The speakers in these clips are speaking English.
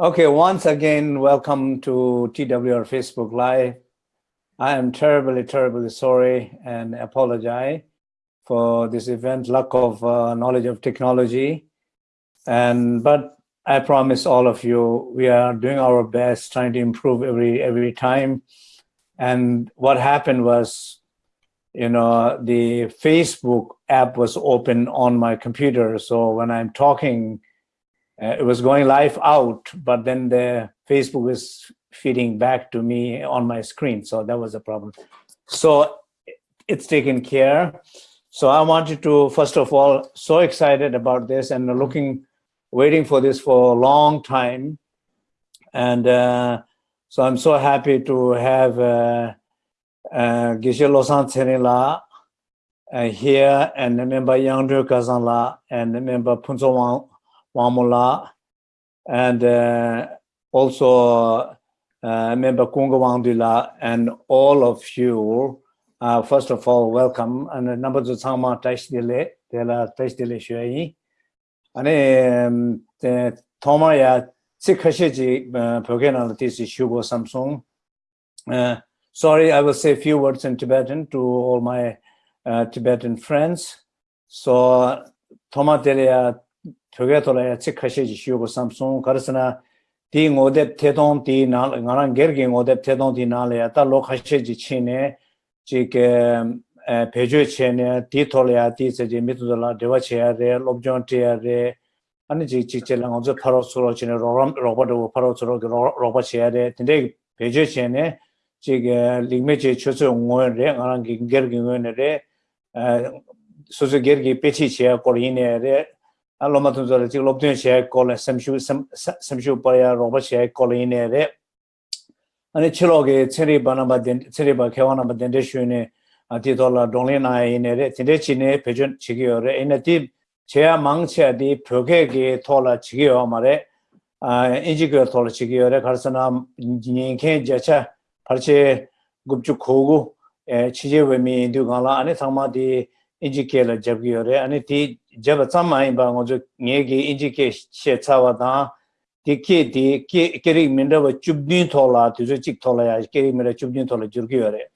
Okay, once again, welcome to TWR Facebook Live. I am terribly, terribly sorry and apologize for this event, lack of uh, knowledge of technology. And but I promise all of you, we are doing our best, trying to improve every every time. And what happened was, you know, the Facebook app was open on my computer. So when I'm talking, uh, it was going live out, but then the Facebook was feeding back to me on my screen. So that was a problem. So it's taken care. So I wanted to, first of all, so excited about this and looking, waiting for this for a long time. And uh, so I'm so happy to have uh, uh, Losan Tsenila uh, here and member Yangdu Kazanla and member Punzo Wang Wamula, and uh, also uh, member Kunga Wangdula, and all of you. Uh, first of all, welcome. And uh, number two, Tsangma Taishdile, Tela Taishdile Shuayi. And um, Toma ya Tsikashiji, Pogena uh, Tisi Shugo Samsung. Uh, sorry, I will say a few words in Tibetan to all my uh, Tibetan friends. So, Toma Tela 저게 돌아야 책 하시지 쉬우고 삼성 가르스나 디 모데 테동 디 나랑 게르게 모데 테동 디 나래야 다 로카시지 치네 지게 배조 체네 디 돌아야 디 세지 미도라 데와체야 레 롭존티야 레 아니 지 지체랑 어제 바로 서로 지네 로람 로버도 바로 서로 로버체야 레 근데 배조 체네 지게 링메제 최소 응원레 나랑 게르게 응원레 소소 게르게 페치치야 코리네레 loma tunzo la chik lobdun shaya kola samshu paraya roba shaya kola inaya re ane chilo ge tseri ba namba tseri ba kewa namba dende shu ne ti tola dongli naya inaya re tende chi ne pechun chigiyo re ina ti chaya mang chaya di pyoge ge tola chigiyo ma re inji kyo tola chigiyo re karsana nyenken jacha parche gupchu kogu chije we mi indu kaala ane thangma di inji kela jabgiyo re ane ti jeba tsamaayi ba ngozo nye ki inji ke she tsawa taa di ke di keri mindawa chubdun thola, tuzo chik thola ya keri mindawa chubdun thola jirgi yore.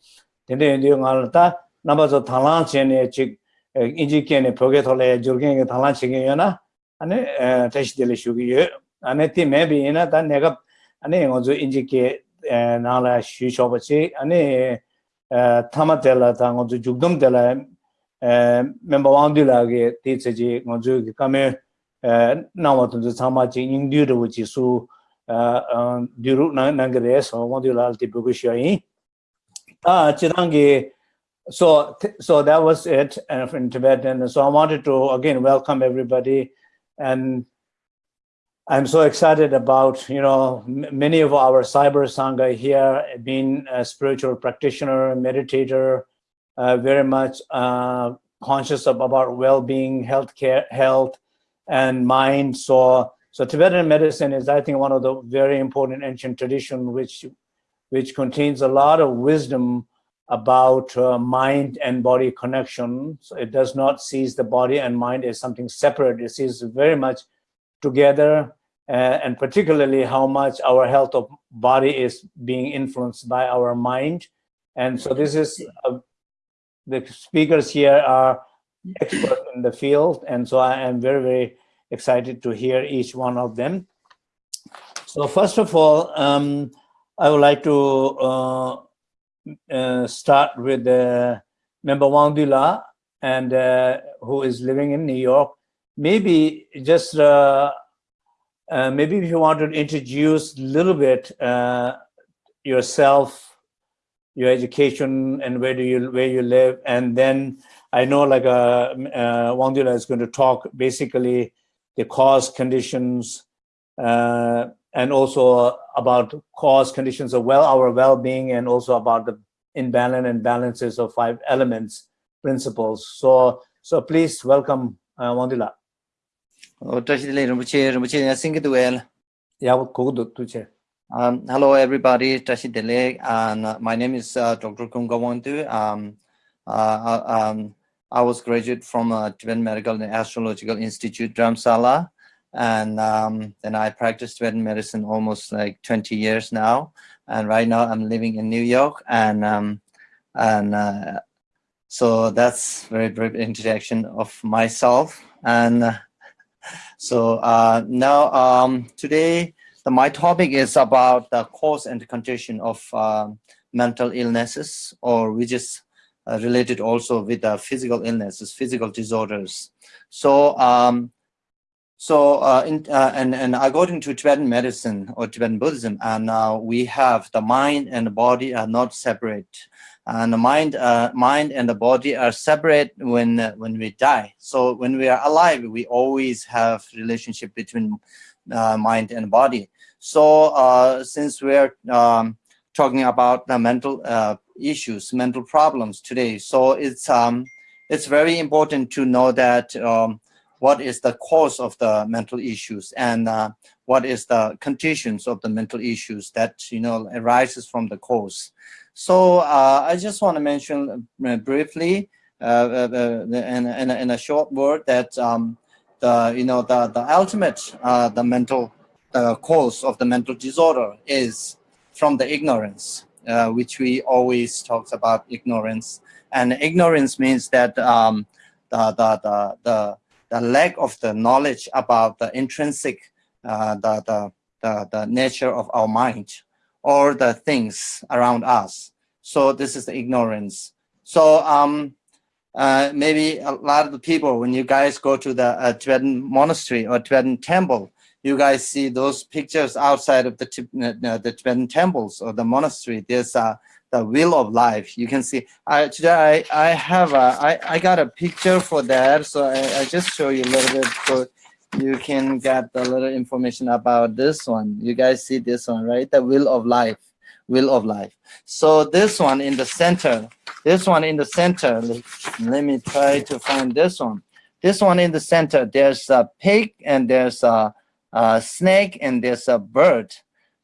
Tende yundiyo nga ngala taa namba zo thanglaan chene chik eh, inji ke ne pyoge thola ya jirgi nga thanglaan che yo na ane eh, tashi dili shugi yo. Ane ti mebi ina taa negab ane ngozo inji ke eh, naa shu choba chi ane thama tela taa ngozo jugdum tela member one de la ge te che ji ngo ju ge ka me eh, na wa tu cha ma ji ning du de ji su eh, eh, du ru na na ge de so wa de la ti bu ge shi ta chi rang ge so so that was it and in tibet. And so i wanted to again welcome everybody. And i'm so excited about you know many of our cyber sangha here being a spiritual practitioner meditator uh, very much uh, conscious of about well-being, health care, health, and mind. So, so Tibetan medicine is, I think, one of the very important ancient tradition which, which contains a lot of wisdom about uh, mind and body connection. So it does not sees the body and mind as something separate. It sees very much together, uh, and particularly how much our health of body is being influenced by our mind. And so this is a the speakers here are experts in the field, and so I am very, very excited to hear each one of them. So first of all, um, I would like to uh, uh, start with uh, member Wang Dula, and uh, who is living in New York. Maybe just uh, uh, maybe if you want to introduce a little bit yourself your education and where do you where you live. And then i know like uh, uh is going to talk basically the cause conditions uh, and also about cause conditions of well our well-being and also about the imbalance and balances of five elements principles. So so please welcome uh, Wang Dula oh tashi le rumche rumche ya singi tu el ya ko do tu che Um, hello, everybody. Tashi Dele, and uh, my name is uh, Dr. Kungawantu. Um, uh, uh, um, I was graduate from uh, Tibetan Medical and Astrological Institute, Dharamsala, and um, then I practiced Tibetan medicine almost like 20 years now. And right now I'm living in New York, and um, and uh, so that's very brief introduction of myself. And uh, so now um, today my topic is about the cause and condition of uh, mental illnesses, or which is uh, related also with the physical illnesses, physical disorders. So um, so, uh, in, uh, and, and according to Tibetan medicine or Tibetan Buddhism, and uh, we have the mind and the body are not separate. And the mind, uh, mind and the body are separate when, when we die. So when we are alive, we always have relationship between uh, mind and body. So since we're um, talking about the mental issues, mental problems today, so it's, um, it's very important to know that um, what is the cause of the mental issues and uh, what is the conditions of the mental issues that you know arises from the cause. So uh, I just want to mention uh, briefly uh, uh, in, in, in, a short word that um, the you know the the ultimate uh, the mental the cause of the mental disorder is from the ignorance, which we always talks about ignorance, and ignorance means that um, the the the the the lack of the knowledge about the intrinsic, uh, the, the, the, the nature of our mind or the things around us. So this is the ignorance. So um, uh, maybe a lot of the people, when you guys go to the uh, Tibetan monastery or Tibetan temple, you guys see those pictures outside of the, uh, the Tibetan temples or the monastery. There's a the wheel of life. You can see, I, today I, I have a, I, I got a picture for that. So I, I just show you a little bit so you can get a little information about this one. You guys see this one, right? The wheel of life, wheel of life. So this one in the center, this one in the center, let, let me try to find this one. This one in the center, there's a pig and there's a, a snake and there's a bird.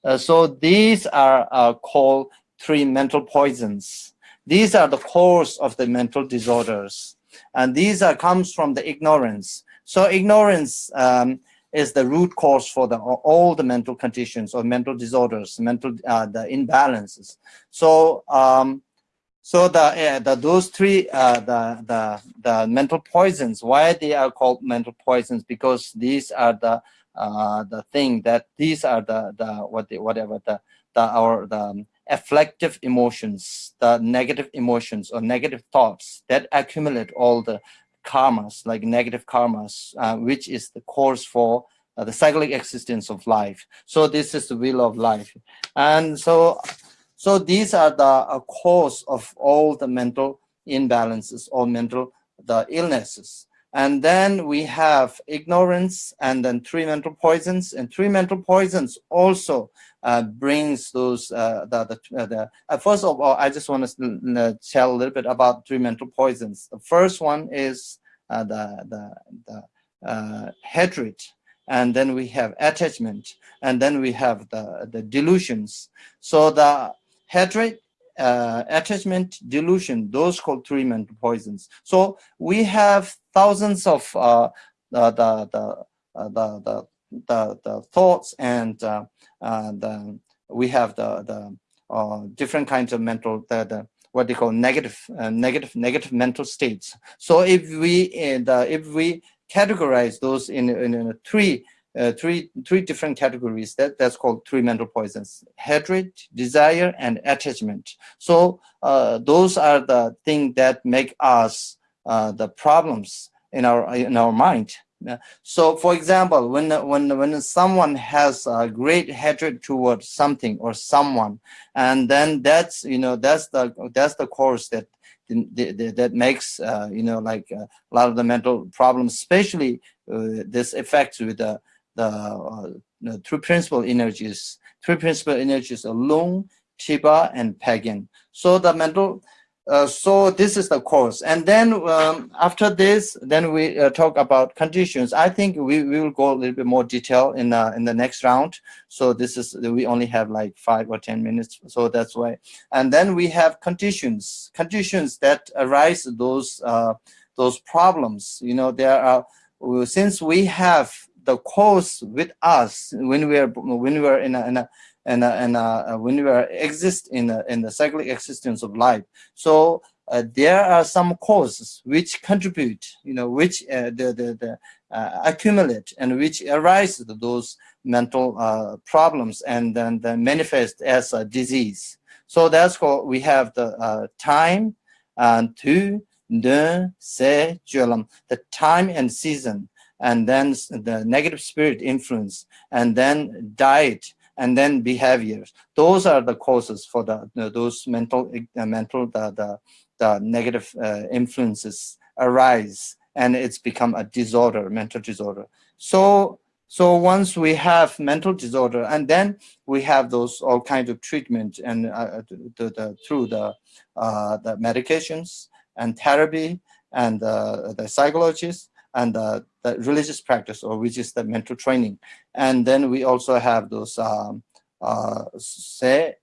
Uh, so these are uh, called three mental poisons. These are the cause of the mental disorders. And these are comes from the ignorance. So ignorance um, is the root cause for the, all the mental conditions or mental disorders, mental uh, the imbalances. So um, so the, uh, the those three uh, the the the mental poisons. Why they are called mental poisons? Because these are the uh, the thing that these are the the what the, whatever the the our the afflictive emotions, the negative emotions or negative thoughts that accumulate all the karmas, like negative karmas, uh, which is the cause for uh, the cyclic existence of life. So this is the wheel of life. And so, so these are the uh, cause of all the mental imbalances or mental the illnesses. And then we have ignorance and then three mental poisons and three mental poisons also uh, brings those uh, the the, uh, the uh, first of all I just want to tell a little bit about three mental poisons. The first one is uh, the the the uh, hatred, and then we have attachment, and then we have the the delusions. So the hatred. Attachment delusion those called three mental poisons so we have thousands of the the the the, the the, the thoughts and uh, uh, the, we have the, the uh, different kinds of mental, the, the what they call negative, negative, negative mental states. So if we, the, if we categorize those in, in, in three uh, three three different categories that that's called three mental poisons hatred desire and attachment. So uh, those are the things that make us uh, the problems in our in our mind. So, for example, when when when someone has a great hatred towards something or someone, and then that's you know that's the that's the cause that that makes uh, you know like uh, a lot of the mental problems, especially uh, this affects with the the, uh, the three principal energies. Three principal energies are Lung, Chiba, and Pagan. So the mental uh, so this is the course. And then um, after this, then we uh, talk about conditions. I think we, we will go a little bit more detail in, uh, in the next round. So this is, we only have like five or 10 minutes. So that's why. And then we have conditions, conditions that arise those, uh, those problems. You know, there are, since we have the cause with us when we are when we are in a, in a and and uh, when we are exist in a, in the cyclic existence of life. So uh, there are some causes which contribute, you know, which uh, the the, the uh, accumulate and which arise those mental uh, problems and then, manifest as a disease. So that's what we have the uh, time and to the the time and season and then the negative spirit influence and then diet and then behaviors. Those are the causes for the, those mental uh, mental the, the, the negative uh, influences arise and it's become a disorder, mental disorder. So so once we have mental disorder, and then we have those all kinds of treatment and uh, the, the, through the uh, the medications and therapy and uh, the psychologists and the, the religious practice, or which is the mental training. And then we also have those um, uh, se,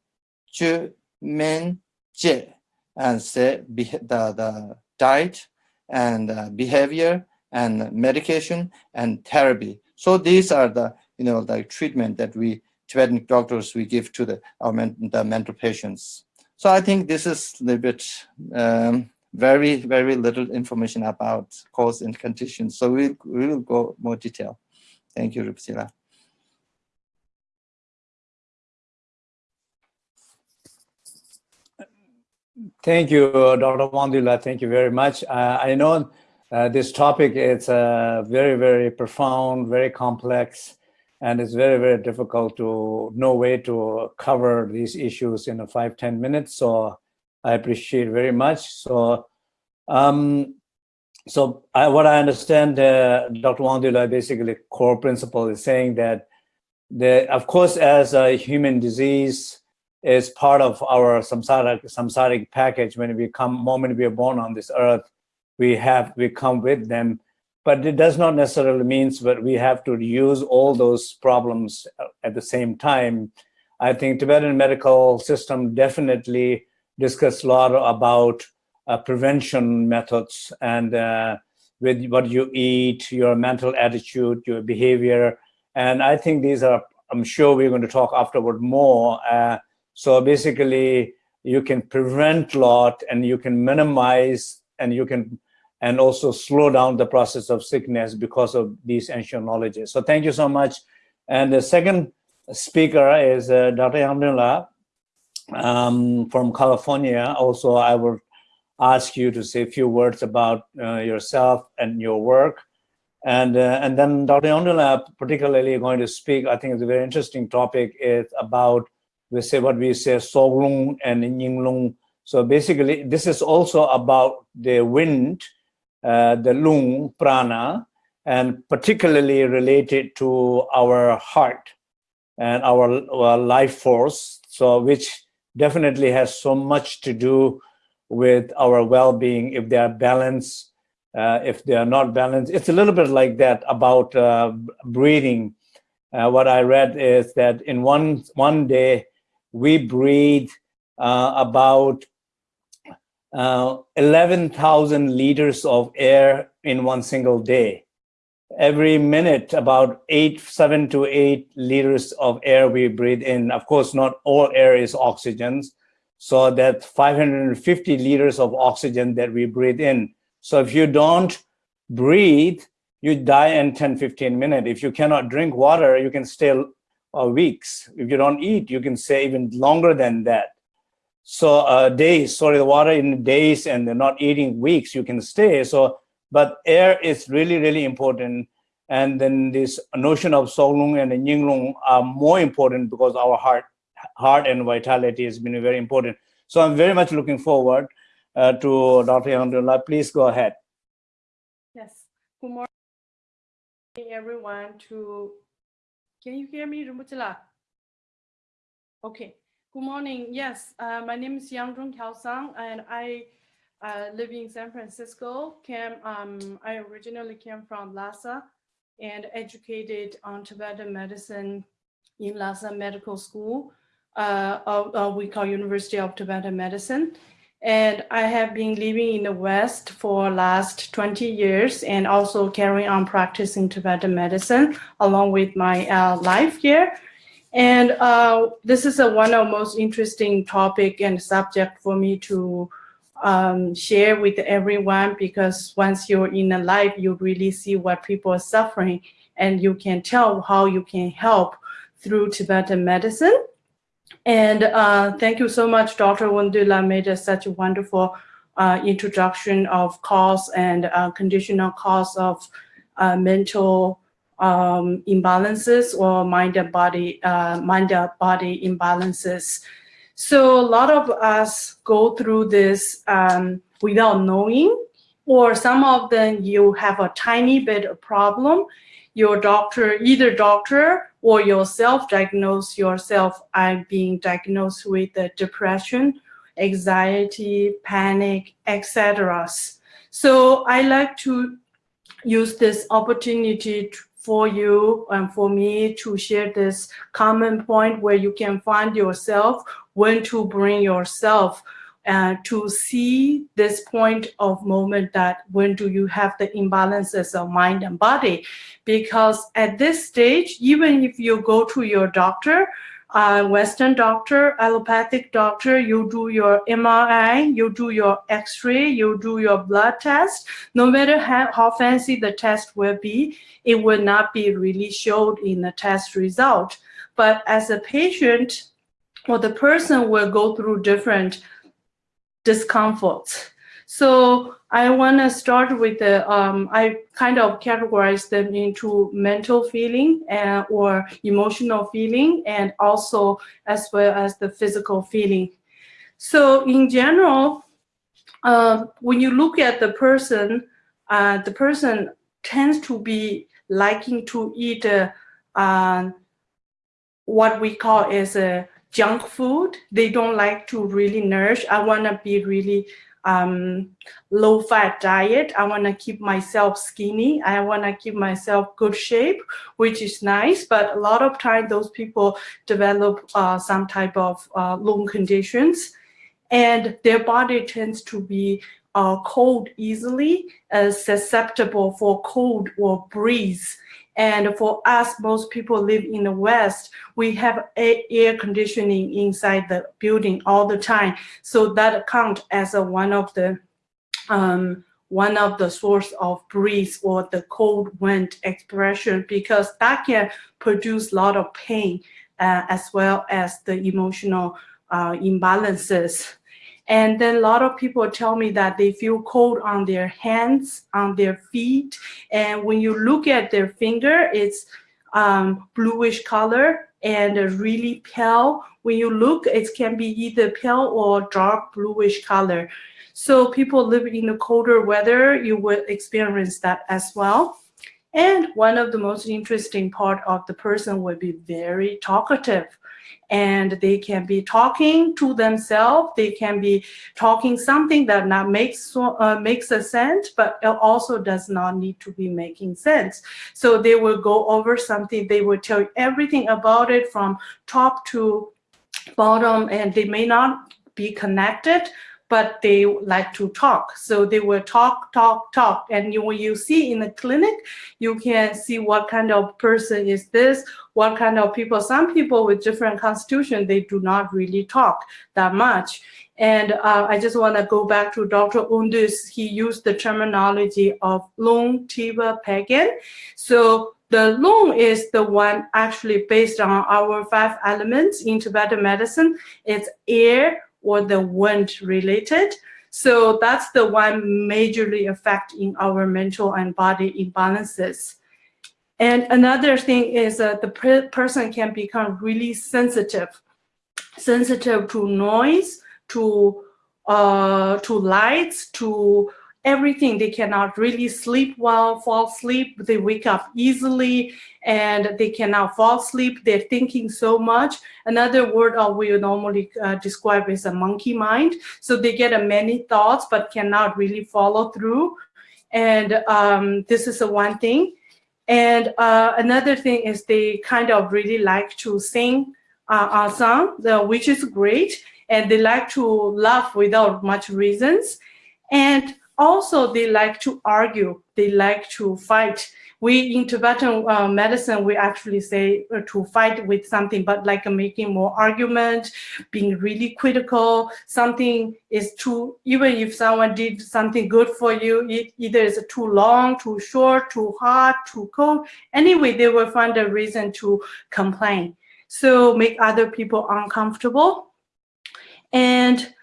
ju, men je, and se, the, the diet and uh, behavior and medication and therapy. So these are the, you know, the treatment that we Tibetan doctors we give to the our men, the mental patients. So I think this is a little bit um, very, very little information about cause and conditions. So we, we will go more detail. Thank you, Rupsila. Thank you, Dr. Wandula. Thank you very much. Uh, I know uh, this topic is uh, very, very profound, very complex, and it's very, very difficult to know way to cover these issues in a five ten minutes. So I appreciate very much. So, um, so I, what I understand, uh, Dr. Wandula, basically core principle is saying that the, of course, as a human disease is part of our samsaric, samsaric package when we come, moment we are born on this earth, we have, we come with them, but it does not necessarily means that we have to use all those problems at the same time. I think Tibetan medical system definitely discussed a lot about uh, prevention methods and uh, with what you eat, your mental attitude, your behavior. And I think these are, I'm sure we're going to talk afterward more. Uh, so basically you can prevent a lot and you can minimize and you can and also slow down the process of sickness because of these ancient knowledges. So thank you so much. And the second speaker is uh, Dr. Yamdula um, from California. Also, I will ask you to say a few words about uh, yourself and your work. And, uh, and then Dr. Yamdula particularly going to speak, I think it's a very interesting topic, is about we say what we say Soglung and Yinglung. So basically, this is also about the wind, uh, the lung prana, and particularly related to our heart and our, our life force. So which definitely has so much to do with our well-being if they are balanced, uh, if they are not balanced. It's a little bit like that about uh, breathing. Uh, what I read is that in one one day we breathe uh, about uh, 11,000 liters of air in one single day. Every minute, about eight, seven to eight liters of air we breathe in. Of course, not all air is oxygen. So that 550 liters of oxygen that we breathe in. So if you don't breathe, you die in 10, 15 minutes. If you cannot drink water, you can stay uh, weeks. If you don't eat, you can stay even longer than that. So uh, days, sorry, the water in days and not eating weeks, you can stay. So, but air is really, really important. And then this notion of Soglung and Yinglung are more important because our heart, heart and vitality has been very important. So I'm very much looking forward uh, to Dr. Yandullah. Please go ahead. Yes. Good morning, everyone. To can you hear me, Rumutila? Okay. Good morning. Yes, uh, my name is Yang Zhong Kiao and I uh, live in San Francisco. Came, um, I originally came from Lhasa and educated on Tibetan medicine in Lhasa Medical School, uh, of, we call University of Tibetan Medicine. And I have been living in the West for last 20 years and also carrying on practicing Tibetan medicine along with my uh, life here. And uh, this is a, one of the most interesting topic and subject for me to um, share with everyone because once you're in a life, you really see what people are suffering and you can tell how you can help through Tibetan medicine. And uh, thank you so much, Dr. Wondula made such a wonderful uh, introduction of cause and uh, conditional cause of uh, mental um, imbalances or mind and body, uh, mind and body imbalances. So a lot of us go through this um, without knowing, or some of them you have a tiny bit of problem. Your doctor, either doctor or yourself diagnose yourself. I'm being diagnosed with depression, anxiety, panic, etc. So I like to use this opportunity to, for you and for me to share this common point where you can find yourself when to bring yourself uh, to see this point of moment that when do you have the imbalances of mind and body because at this stage even if you go to your doctor uh, Western doctor, allopathic doctor, you do your MRI, you do your X-ray, you do your blood test. No matter how, how fancy the test will be, it will not be really showed in the test result. But as a patient, or the person will go through different discomforts. So I want to start with the, um, I kind of categorize them into mental feeling and, or emotional feeling and also as well as the physical feeling. So in general, uh, when you look at the person, uh, the person tends to be liking to eat uh, uh what we call as a junk food. They don't like to really nourish. I want to be really um, low fat diet. I want to keep myself skinny. I want to keep myself good shape, which is nice. But a lot of time those people develop uh, some type of uh, lung conditions and their body tends to be uh, cold easily, uh, susceptible for cold or breeze. And for us, most people live in the West, we have air conditioning inside the building all the time. So that count as a one of the um, one of the source of breeze or the cold wind expression because that can produce a lot of pain uh, as well as the emotional uh, imbalances. And then a lot of people tell me that they feel cold on their hands, on their feet. And when you look at their finger, it's um, bluish color and really pale. When you look, it can be either pale or dark bluish color. So people living in the colder weather, you will experience that as well. And one of the most interesting part of the person will be very talkative and they can be talking to themselves. They can be talking something that not makes uh, makes a sense, but it also does not need to be making sense. So they will go over something. They will tell you everything about it from top to bottom, and they may not be connected, but they like to talk. So they will talk, talk, talk. And you, when you see in the clinic, you can see what kind of person is this, what kind of people. Some people with different constitution, they do not really talk that much. And uh, I just want to go back to Dr. Undus. He used the terminology of Lung Tiva Pagan. So the lung is the one actually based on our five elements in Tibetan medicine. It's air, or the wind related. So that's the one majorly affecting our mental and body imbalances. And another thing is that the per person can become really sensitive, sensitive to noise, to uh, to lights, to everything. They cannot really sleep well, fall asleep. They wake up easily and they cannot fall asleep. They're thinking so much. Another word uh, we normally uh, describe is a monkey mind. So they get uh, many thoughts but cannot really follow through. And um, this is the one thing. And uh, another thing is they kind of really like to sing uh, a song, which is great. and they like to laugh without much reasons. And also they like to argue, they like to fight. We in Tibetan uh, medicine, we actually say uh, to fight with something, but like making more argument, being really critical, something is too, even if someone did something good for you, it either is too long, too short, too hot, too cold. Anyway, they will find a reason to complain. So make other people uncomfortable. And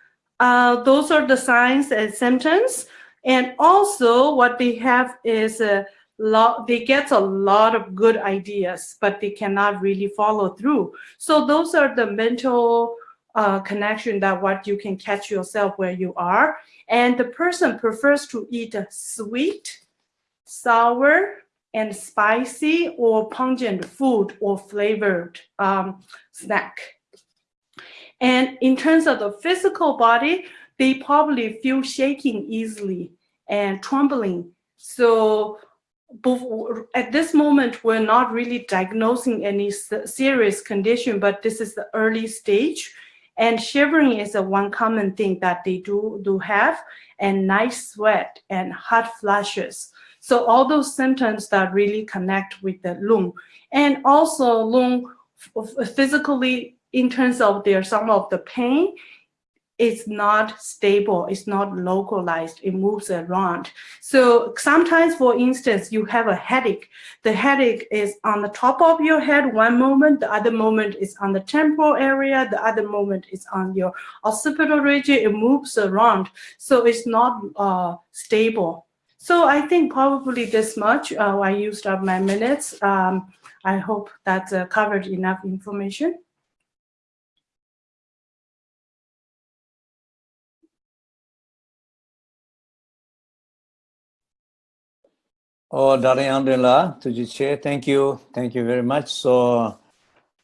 uh, those are the signs and symptoms. And also what they have is a lot, they get a lot of good ideas, but they cannot really follow through. So those are the mental uh, connection that what you can catch yourself where you are. And the person prefers to eat sweet, sour, and spicy or pungent food or flavored um, snack. And in terms of the physical body, they probably feel shaking easily and trembling. So at this moment, we're not really diagnosing any serious condition, but this is the early stage. And shivering is a one common thing that they do, do have, and night sweat and hot flashes. So all those symptoms that really connect with the lung. And also lung physically in terms of their some of the pain, it's not stable, it's not localized, it moves around. So sometimes, for instance, you have a headache. The headache is on the top of your head one moment, the other moment is on the temporal area, the other moment is on your occipital region, it moves around. So it's not uh, stable. So I think probably this much, uh, I used up my minutes. Um, I hope that uh, covered enough information. Oh, Darayandela, Tujiche, thank you. Thank you very much. So,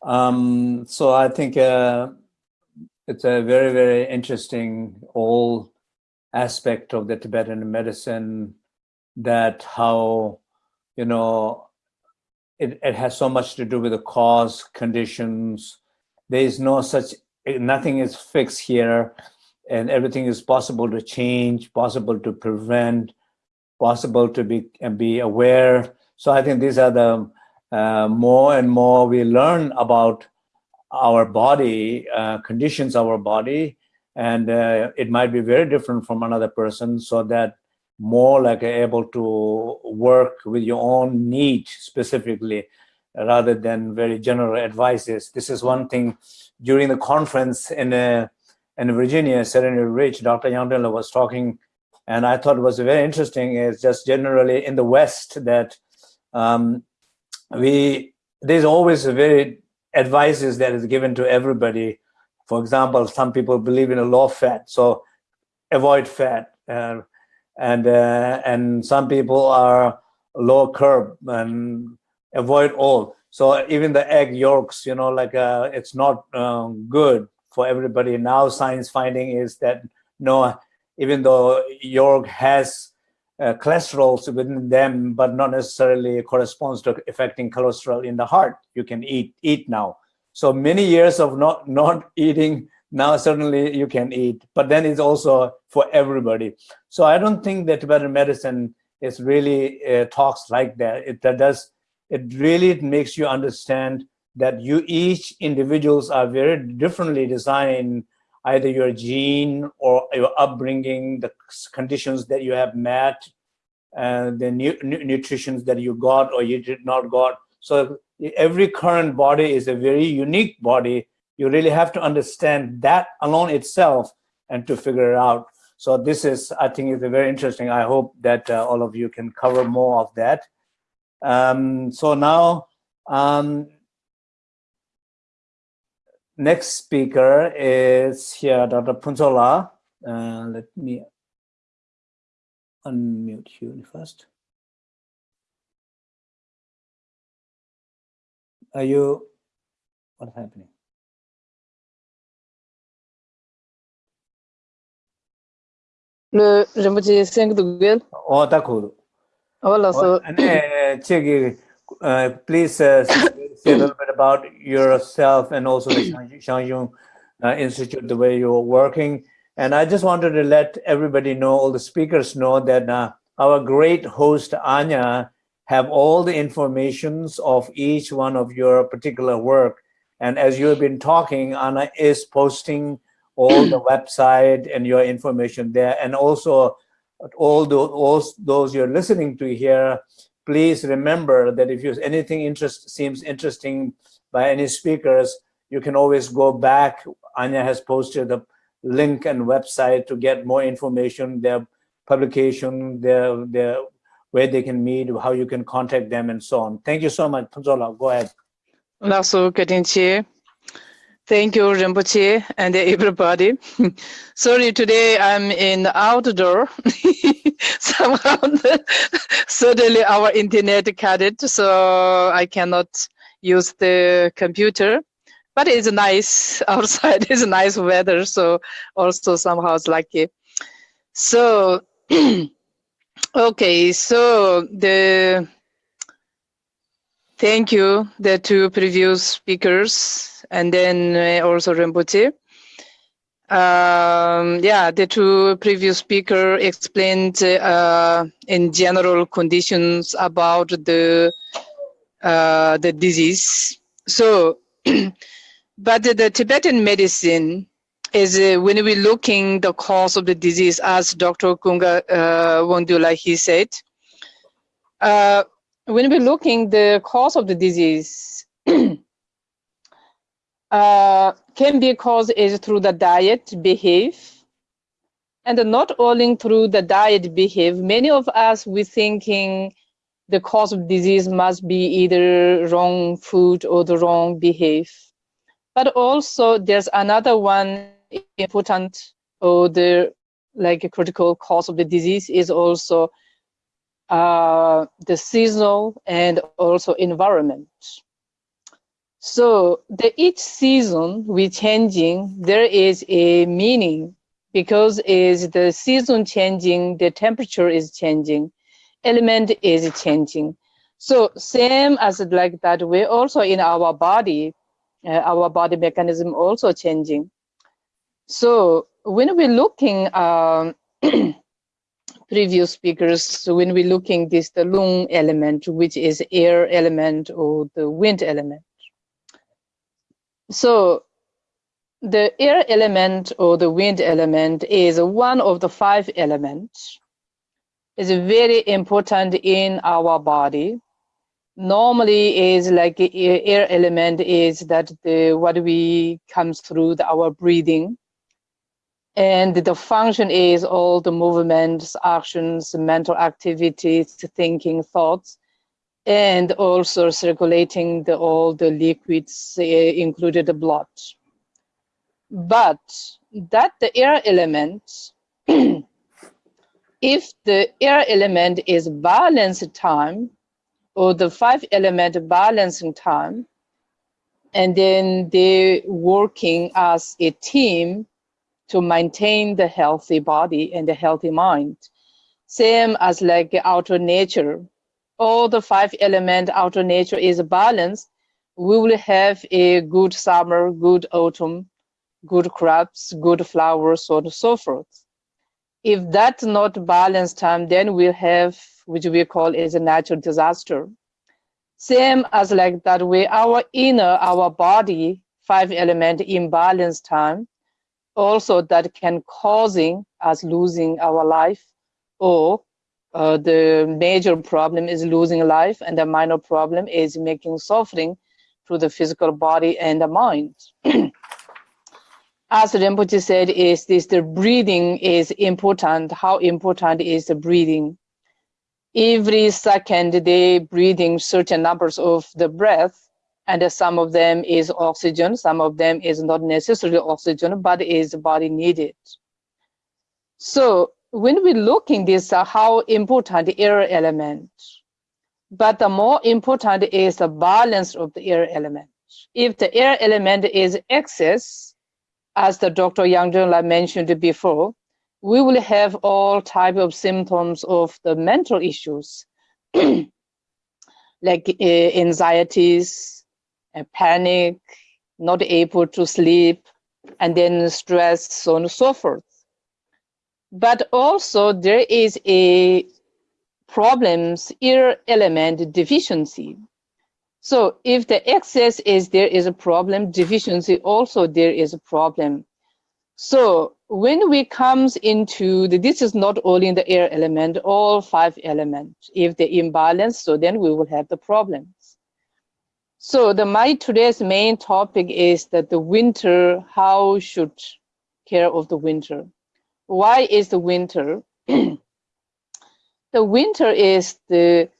um, so I think uh, it's a very, very interesting all aspect of the Tibetan medicine that how, you know, it, it has so much to do with the cause, conditions. There is no such, nothing is fixed here and everything is possible to change, possible to prevent, possible to be and be aware. So I think these are the uh, more and more we learn about our body, uh, conditions our body, and uh, it might be very different from another person so that more like able to work with your own need specifically rather than very general advices. This is one thing during the conference in, uh, in Virginia, Serenity Ridge, Dr. Yandela was talking and I thought it was very interesting is just generally in the West that um, we there's always a very advices that is given to everybody. For example, some people believe in a low fat, so avoid fat, uh, and uh, and some people are low carb and avoid all. So even the egg yolks, you know, like uh, it's not um, good for everybody. Now science finding is that no, even though yolk has uh, cholesterol within them, but not necessarily corresponds to affecting cholesterol in the heart. You can eat eat now. So many years of not not eating now certainly you can eat, but then it's also for everybody. So I don't think that Tibetan medicine is really uh, talks like that. It that does it really makes you understand that you each individuals are very differently designed either your gene or your upbringing, the conditions that you have met, and uh, the nu nutritions that you got or you did not got. So every current body is a very unique body. You really have to understand that alone itself and to figure it out. So this is, I think, is a very interesting. I hope that uh, all of you can cover more of that. Um, so now, um, next speaker is here, Dr. Punzola. Uh, let me unmute you first. Are you, what's happening? Le Rinpoche 5 Dugel. Oh, d'accord. Voilà, oh, so. Uh, please uh, say a little bit about yourself and also the Shang Shung uh, Institute, the way you're working. And I just wanted to let everybody know, all the speakers know that uh, our great host, Anya, have all the informations of each one of your particular work. And as you have been talking, Anna is posting all the website and your information there. And also all those, all those you're listening to here, please remember that if you anything interest seems interesting by any speakers, you can always go back. Anya has posted the link and website to get more information, their publication, their, their where they can meet, how you can contact them, and so on. Thank you so much. Panzola, go ahead. Lasso Katinchi. Thank you, Rinpoche, and everybody. Sorry, today I'm in the outdoor. Somehow, suddenly our internet cut it, so I cannot use the computer. But it's nice outside. It's nice weather, so also somehow it's lucky. So, okay, so the thank you the two previous speakers and then uh, also Rinpoche. Um, yeah, the two previous speaker explained uh, in general conditions about the uh, the disease. So, but the, Tibetan medicine is uh, when we're looking the cause of the disease, as Dr. Kunga uh, Wongdula he said. Uh, when we're looking the cause of the disease, uh, can be caused is through the diet behave. And not only through the diet behave. Many of us we thinking the cause of disease must be either wrong food or the wrong behave. But also there's another one important or the like a critical cause of the disease is also uh, the seasonal and also environment so the each season we changing, there is a meaning because is the season changing, the temperature is changing, element is changing. So same as like that way also in our body, uh, our body mechanism also changing. So when we're looking um, previous speakers, so when we're looking this the lung element, which is air element or the wind element. So the air element or the wind element is one of the five elements. It's very important in our body. Normally is like air element is that the what we comes through the, our breathing. And the function is all the movements, actions, mental activities, thinking, thoughts and also circulating the, all the liquids, uh, included the blood. But that the air element, if the air element is balanced time, or the five element balancing time, and then they working as a team to maintain the healthy body and the healthy mind. Same as like outer nature, all the five element outer nature is balanced, we will have a good summer, good autumn, good crops, good flowers, so on and so forth. If that's not balanced time, then we'll have, which we call is a natural disaster. Same as like that way, our inner, our body, five element imbalance time, also that can causing us losing our life or uh, the major problem is losing life and the minor problem is making suffering to the physical body and the mind. As Rinpoche said, is this the breathing is important. How important is the breathing? Every second they breathing certain numbers of the breath and some of them is oxygen, some of them is not necessarily oxygen, but is the body needed. So when we look in this, uh, how important the air element, but the more important is the balance of the air element. If the air element is excess, as the Dr. Yang Zhengla mentioned before, we will have all type of symptoms of the mental issues, like uh, anxieties, uh, panic, not able to sleep, and then stress, so on and so forth. But also there is a problems air element deficiency. So if the excess is there is a problem, deficiency also there is a problem. So when we comes into the, this is not only in the air element, all five elements. If the imbalance, so then we will have the problems. So the my today's main topic is that the winter, how should care of the winter? Why is the winter? the winter is the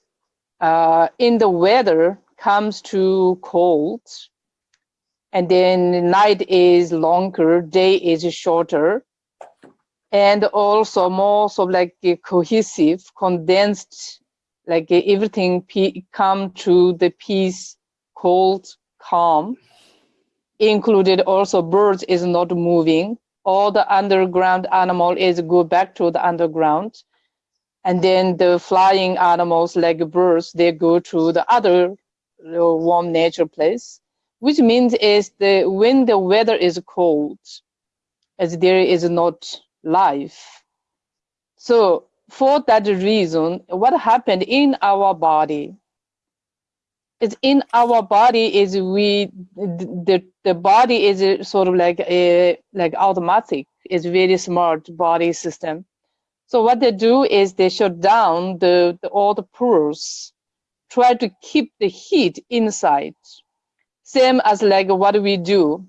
uh, in the weather comes to cold and then night is longer, day is shorter, and also more sort of like cohesive, condensed, like everything come to the peace, cold, calm. Included also birds is not moving. All the underground animal is go back to the underground. And then the flying animals like birds, they go to the other uh, warm nature place which means is the when the weather is cold, as there is not life. So for that reason, what happened in our body is in our body is we the the body is sort of like a like automatic. Is very smart body system. So what they do is they shut down the, the all the pores. Try to keep the heat inside. Same as like what we do.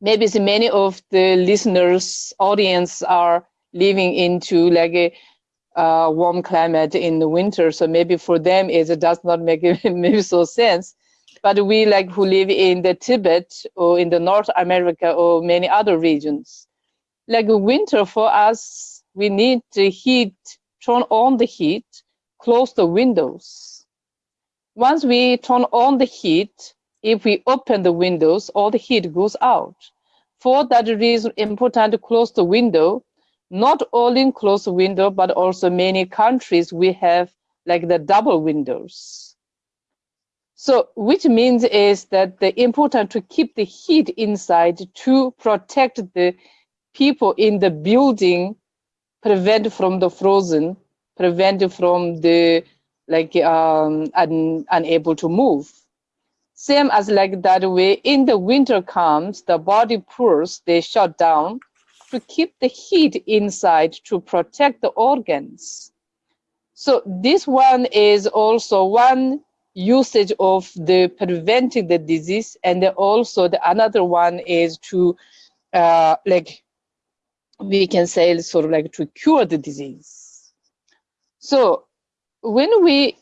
Maybe many of the listeners audience are living into like a uh, warm climate in the winter. So maybe for them it does not make maybe so sense. But we like who live in the Tibet or in the North America or many other regions, like winter for us, we need the heat, turn on the heat, close the windows. Once we turn on the heat, if we open the windows, all the heat goes out. For that reason, important to close the window, not only close the window, but also many countries we have like the double windows. So which means is that the important to keep the heat inside to protect the people in the building, prevent from the frozen, prevent from the like um, un, unable to move. Same as like that way, in the winter comes, the body pores, they shut down to keep the heat inside to protect the organs. So this one is also one usage of the preventing the disease and also the another one is to uh, like we can say sort of like to cure the disease. So when we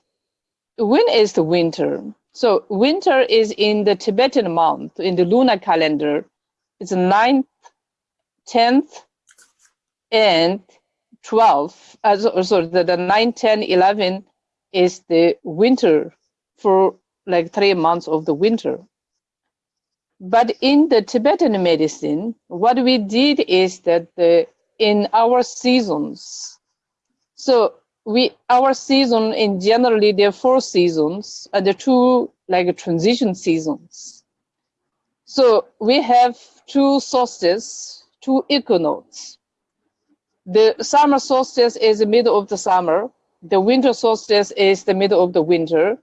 when is the winter? So winter is in the Tibetan month, in the lunar calendar. It's 9th, 10th, and 12th. Uh, sorry, the, the 9, 10, 11 is the winter for like three months of the winter. But in the Tibetan medicine, what we did is that the, in our seasons, so we our season in generally there are four seasons and the two like transition seasons. So we have two solstices, two equinox. The summer solstice is the middle of the summer. The winter solstice is the middle of the winter.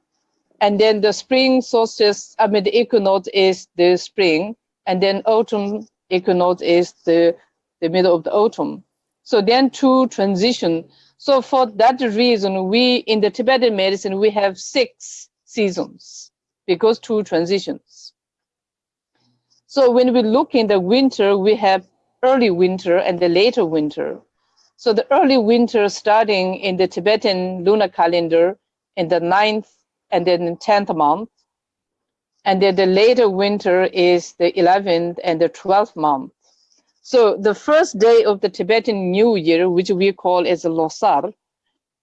And then the spring solstice, I mean, the equinox is the spring. And then autumn equinox is the, the middle of the autumn. So then two transition so for that reason, we in the Tibetan medicine, we have six seasons because two transitions. So when we look in the winter, we have early winter and the later winter. So the early winter starting in the Tibetan lunar calendar in the ninth and then 10th month. And then the later winter is the 11th and the 12th month. So the first day of the Tibetan New Year, which we call as Losar,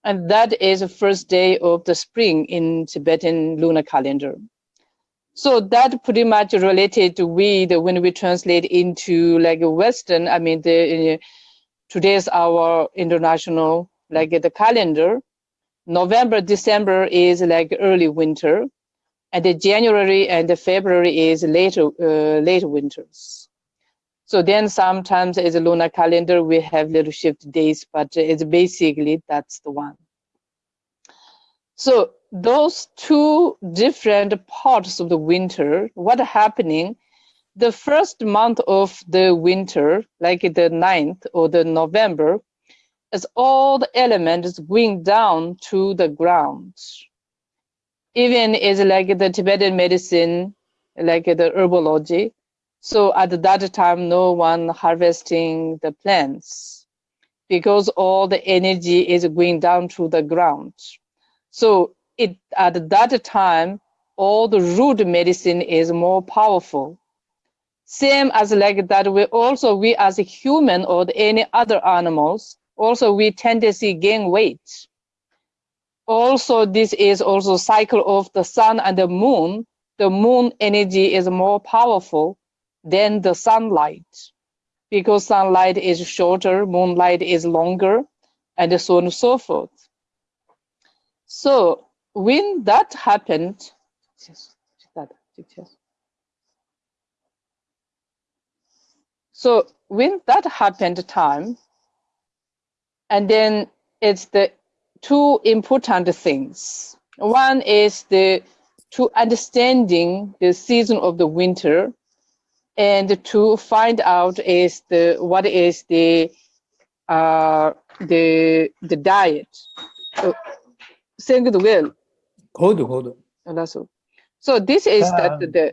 and that is the first day of the spring in Tibetan lunar calendar. So that pretty much related with when we translate into like Western, I mean, the, uh, today's our international, like the calendar. November, December is like early winter, and the January and the February is later, uh, later winters. So then sometimes as a lunar calendar, we have little shift days, but it's basically that's the one. So those two different parts of the winter, what happening, the first month of the winter, like the 9th or the November, is all the elements going down to the ground. Even is like the Tibetan medicine, like the herbology. So at that time, no one harvesting the plants because all the energy is going down to the ground. So it at that time, all the root medicine is more powerful. Same as like that, we also, we as a human or any other animals, also we tend to gain weight. Also, this is also cycle of the sun and the moon. The moon energy is more powerful than the sunlight because sunlight is shorter, moonlight is longer, and so on and so forth. So when that happened, so when that happened time, and then it's the two important things. One is the to understanding the season of the winter, and to find out is the what is the uh, the the diet. So, saying the will. ಹೌದು ಹೌದು ಅಲ್ಲ so So this is that the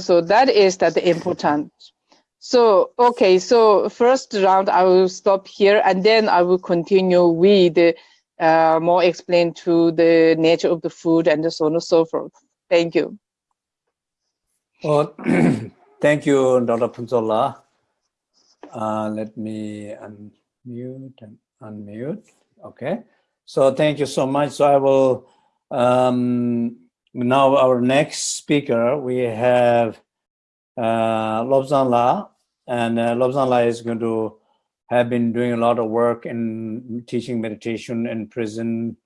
so that is that important. So okay, so first round I will stop here and then I will continue with uh, more explain to the nature of the food and so on and so forth. Thank you. Well, thank you, Dr. Punzola. Uh, let me unmute and unmute. Okay. So thank you so much. So I will um, now our next speaker we have uh, Lobsang La, and uh, Lobsang La is going to have been doing a lot of work in teaching meditation in prison,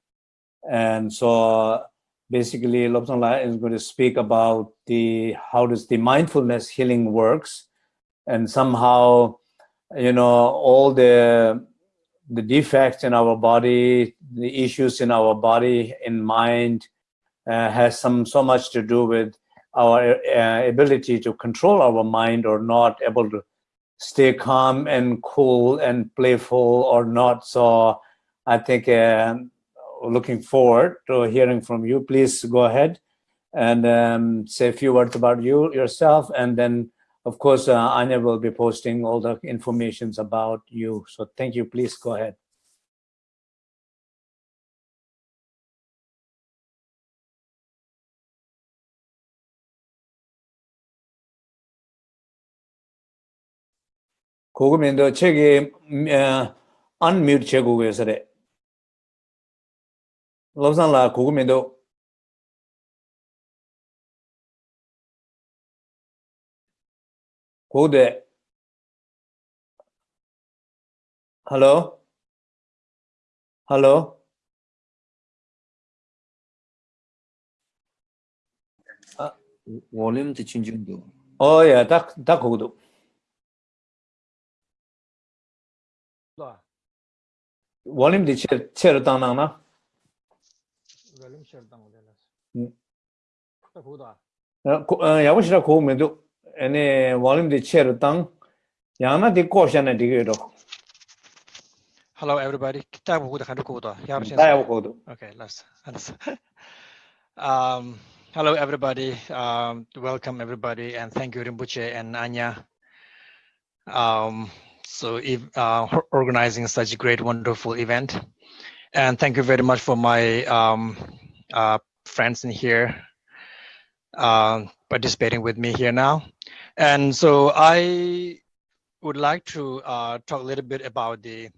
and so basically Lobsang La is going to speak about the how does the mindfulness healing works, and somehow you know all the the defects in our body, the issues in our body, in mind, uh, has some so much to do with our uh, ability to control our mind or not able to stay calm and cool and playful or not. So I think uh, looking forward to hearing from you. Please go ahead and um, say a few words about you yourself and then of course, uh, Anya will be posting all the informations about you. So thank you. Please go ahead. 고금인도 책이 어, unmute 제국에서래. 로산라 고금인도 고대 hello hello Volume the changing do. oh yeah 딱, 딱 거기도 원님 디 체, 체를 땅나나? Volume share down there. Mm. 딱 그거다. 어, 고- 어, 야구시라 고우면도 ane volume di che tang ko ge ro hello everybody. Ta bu da kan ko da ya ba ta ko do. Okay let's um hello everybody. Um welcome everybody and thank you Rinpoche and anya. Um so if uh, organizing such a great wonderful event. And thank you very much for my um, uh, friends in here uh, participating with me here now. And so I would like to uh, talk a little bit about the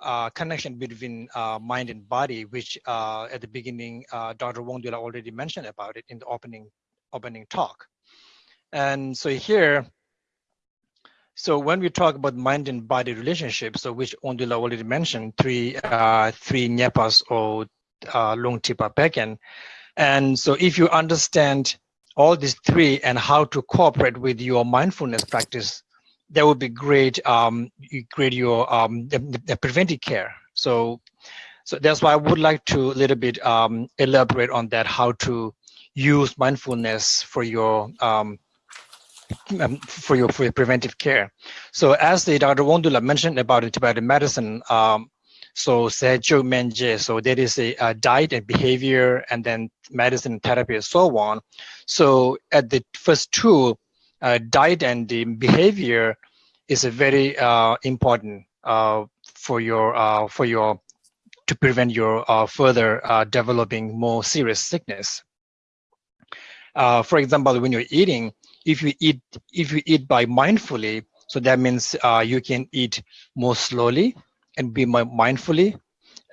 uh, connection between uh, mind and body, which uh, at the beginning, uh, Dr. Wongdula already mentioned about it in the opening opening talk. And so here, so when we talk about mind and body relationship, so which Wongdula already mentioned, three uh, three nyepas or uh, lung tipa peken. And so if you understand all these three and how to cooperate with your mindfulness practice, that would be great. Um, you create your um, the, the preventive care. So, so that's why I would like to a little bit um, elaborate on that, how to use mindfulness for your um, um, for your for your preventive care. So as the Dr. Wondula mentioned about Tibetan medicine, um, so Sejo Menje, so there is a, a, diet and behavior and then medicine therapy and so on. So at the first two, uh, diet and the behavior is a very uh, important uh, for your uh, for your to prevent your uh, further uh, developing more serious sickness. for example, when you're eating, if you eat if you eat by mindfully, so that means you can eat more slowly and be mindfully,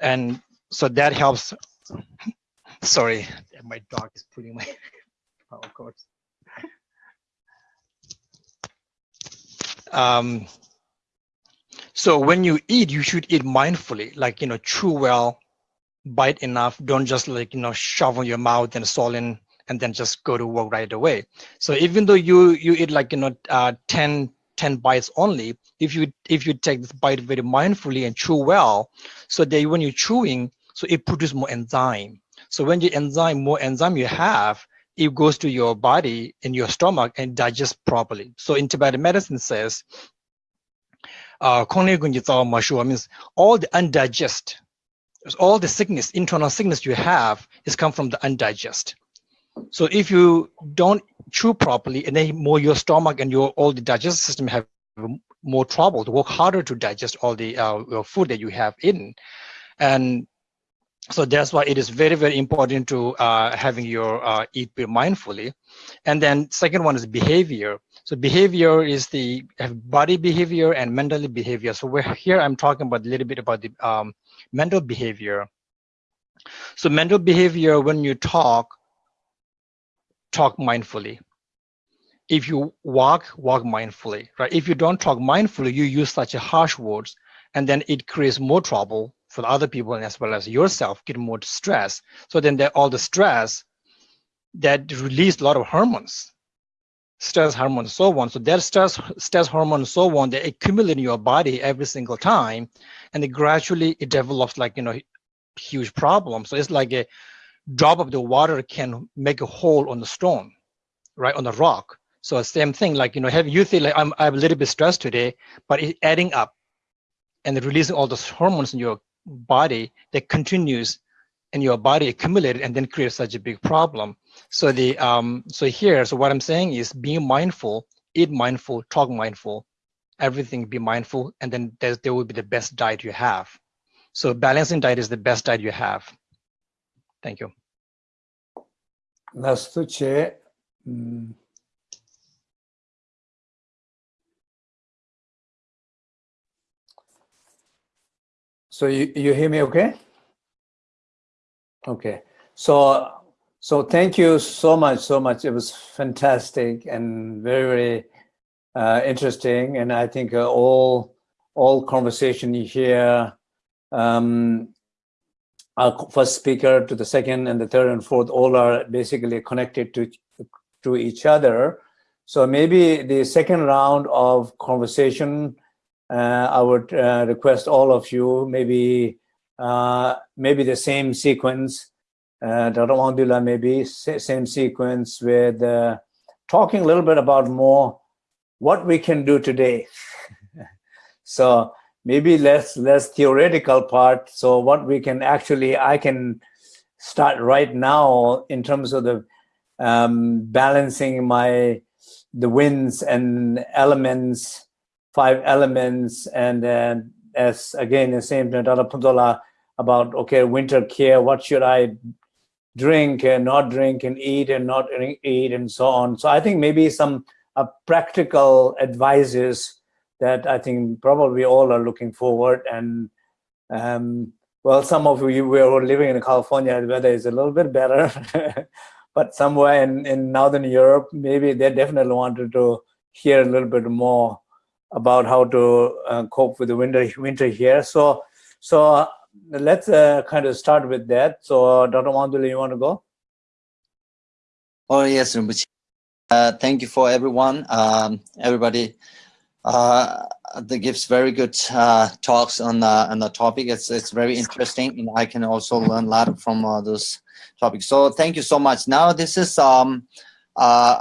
and so that helps. Sorry, my dog is pulling my power cords. Um, so when you eat, you should eat mindfully, like, you know, chew well, bite enough. Don't just like, you know, shove in your mouth and swallow in and then just go to work right away. So even though you you eat like, you know, uh, 10, 10 bites only, if you if you take this bite very mindfully and chew well, so that when you're chewing, so it produces more enzyme. So when the enzyme, more enzyme you have, it goes to your body in your stomach and digest properly. So in Tibetan medicine says, uh, means all the undigest, all the sickness, internal sickness you have is come from the undigest. So if you don't chew properly and then more your stomach and your all the digestive system have more trouble to work harder to digest all the uh, food that you have eaten. And so that's why it is very very important to uh, having your uh, eat mindfully. And then second one is behavior. So behavior is the body behavior and mental behavior. So we're here i'm talking about a little bit about the um, mental behavior. So mental behavior when you talk talk mindfully. If you walk walk mindfully right? If you don't talk mindfully you use such a harsh words and then it creates more trouble for other people and as well as yourself get more stress. So then all the stress that release a lot of hormones stress hormones so on. So that stress stress hormone so on they accumulate in your body every single time and it gradually it develops like you know huge problem. So it's like a drop of the water can make a hole on the stone right on the rock so same thing like you know have you feel like i'm i'm a little bit stressed today but it's adding up and releasing all those hormones in your body that continues in your body accumulated and then creates such a big problem. So the um so here, so what I'm saying is being mindful, eat mindful, talk mindful, everything be mindful, and then there, there will be the best diet you have. So balancing diet is the best diet you have. Thank you. Nastuche. Mm. So you, you hear me okay? Okay. So so thank you so much, so much. It was fantastic and very, very uh, interesting. And I think uh, all all conversation you hear, um, our first speaker to the second and the third and fourth, all are basically connected to to each other. So maybe the second round of conversation uh, I would uh, request all of you maybe uh, maybe the same sequence. Dr. Wandula, maybe same sequence with talking a little bit about more what we can do today. so maybe less less theoretical part. So what we can actually I can start right now in terms of the um, balancing my the winds and elements five elements and then as again the same Dr. Punzola about okay winter care what should I drink and not drink and eat and not eat and so on so I think maybe some uh, practical advices that I think probably all are looking forward and um, well some of you we are living in California the weather is a little bit better but somewhere in, in Northern Europe maybe they definitely wanted to hear a little bit more about how to uh, cope with the winter winter here. So, so uh, let's uh, kind of start with that. So, Dr. Wandula, you want to go? Oh yes, Rinpoche. Uh, thank you for everyone. Um, everybody uh, that gives very good uh, talks on the on the topic. It's it's very interesting, and I can also learn a lot from uh, those topics. So thank you so much. Now this is um uh,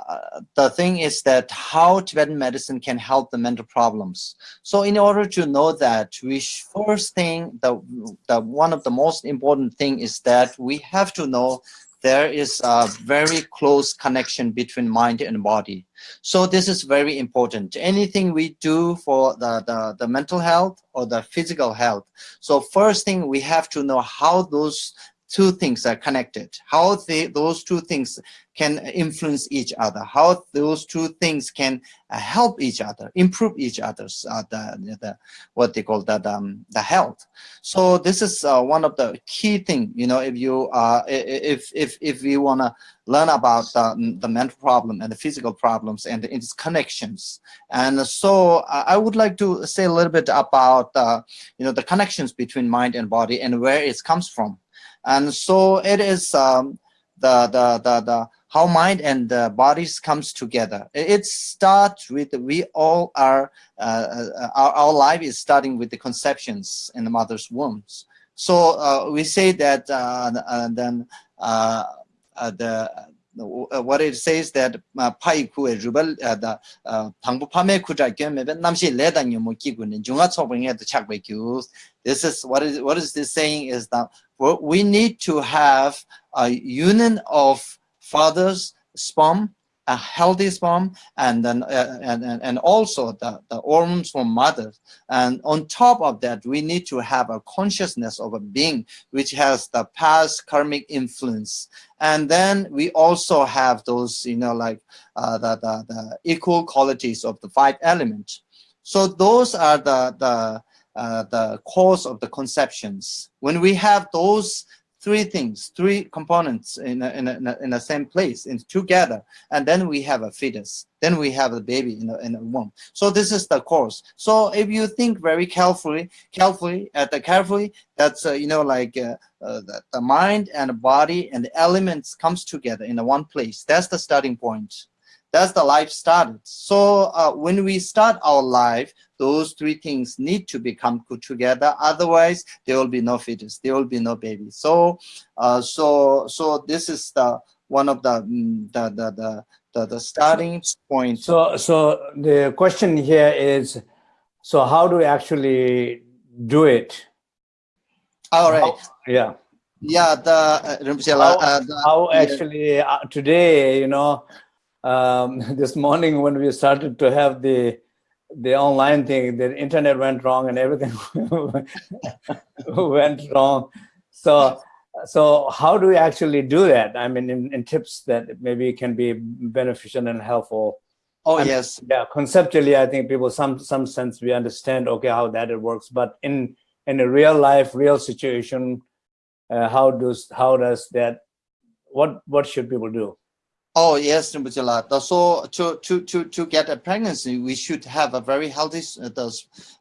the thing is that how Tibetan medicine can help the mental problems. So in order to know that, we first thing, the, the one of the most important thing is that we have to know there is a very close connection between mind and body. So this is very important. Anything we do for the, the, the mental health or the physical health. So first thing we have to know how those two things are connected, how they, those two things can influence each other, how those two things can uh, help each other, improve each other's uh, the, the what they call that um, the health. So this is uh, one of the key thing. You know, if you uh, if if if we wanna learn about the, the mental problem and the physical problems and its connections, and so I would like to say a little bit about uh, you know the connections between mind and body and where it comes from. And so it is um, the, the, the, the, how mind and the bodies comes together. It starts with, we all are, uh, uh, our, our life is starting with the conceptions in the mother's wombs. So uh, we say that uh, and then uh, uh, the what it says that pai ku rubal da thangbu phame khu ja gyem me namshi le da nyu mo ki gu ne junga chobeng e chak be kyu this is what is what is this saying is that we need to have a union of father's sperm, a healthy sperm, and then uh, and, and also the, the hormones from mother. And on top of that, we need to have a consciousness of a being which has the past karmic influence. And then we also have those, you know, like uh, the, the, the equal qualities of the five elements. So those are the, the uh, the cause of the conceptions. When we have those three things, three components in a, in a, in a same place, in together, and then we have a fetus. Then we have a baby in a, in womb. So this is the cause. So if you think very carefully, carefully, at the carefully, that's uh, you know like uh, uh, the, the mind and the body and the elements comes together in a one place. That's the starting point that's the life started. So uh, when we start our life, those three things need to become put together. Otherwise, there will be no fetus, there will be no baby. So, uh, so, so this is the one of the mm, the the the, the, the starting point. So, so the question here is, so how do we actually do it? All right. How, yeah. Yeah. The, uh, how, uh, the, how actually uh, today, you know, um, this morning when we started to have the the online thing, the internet went wrong and everything went wrong. So, so how do we actually do that? I mean, in, in tips that maybe can be beneficial and helpful. Oh I mean, yes. Yeah, conceptually, I think people some some sense we understand okay how that it works, but in in a real life, real situation, uh, how does how does that? What what should people do? Oh yes, Rinpoche So to to to to get a pregnancy, we should have a very healthy uh, the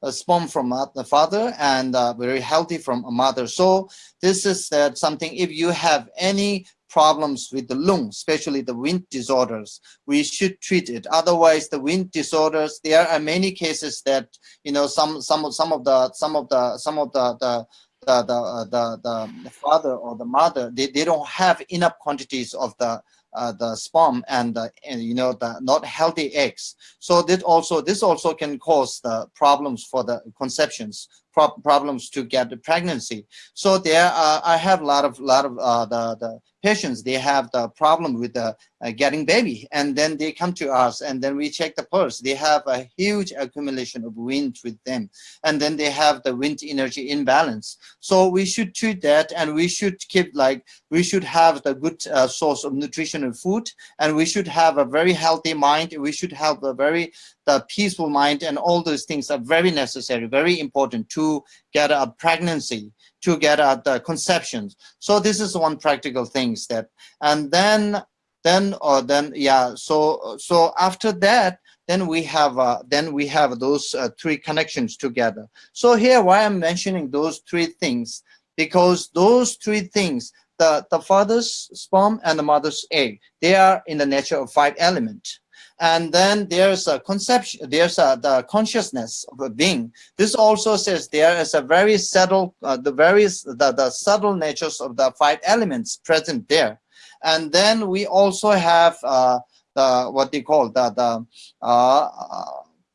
uh, sperm from the father and uh, very healthy from a mother. So this is something. If you have any problems with the lung, especially the wind disorders, we should treat it. Otherwise, the wind disorders, there are many cases that you know some some of some of the some of the some of the the the the, uh, the, the father or the mother they, they don't have enough quantities of the uh, the sperm and, uh, and you know the not healthy eggs. So this also this also can cause the problems for the conceptions, pro problems to get the pregnancy. So there, uh, I have a lot of lot of uh, the the patients. They have the problem with the uh, getting baby, and then they come to us, and then we check the pulse. They have a huge accumulation of wind with them, and then they have the wind energy imbalance. So we should treat that, and we should keep like we should have the good uh, source of nutritional food, and we should have a very healthy mind. We should have a very the peaceful mind, and all those things are very necessary, very important to get a pregnancy to get at the conceptions. So this is one practical things that, and then, then, or then, yeah. So, so after that, then we have, uh, then we have those uh, three connections together. So here, why I'm mentioning those three things, because those three things the, the father's sperm and the mother's egg. They are in the nature of five element. And then there's a conception, there's a, the consciousness of a being. This also says there is a very subtle, uh, the various, the, the subtle natures of the five elements present there. And then we also have uh, the, what they call the, the uh,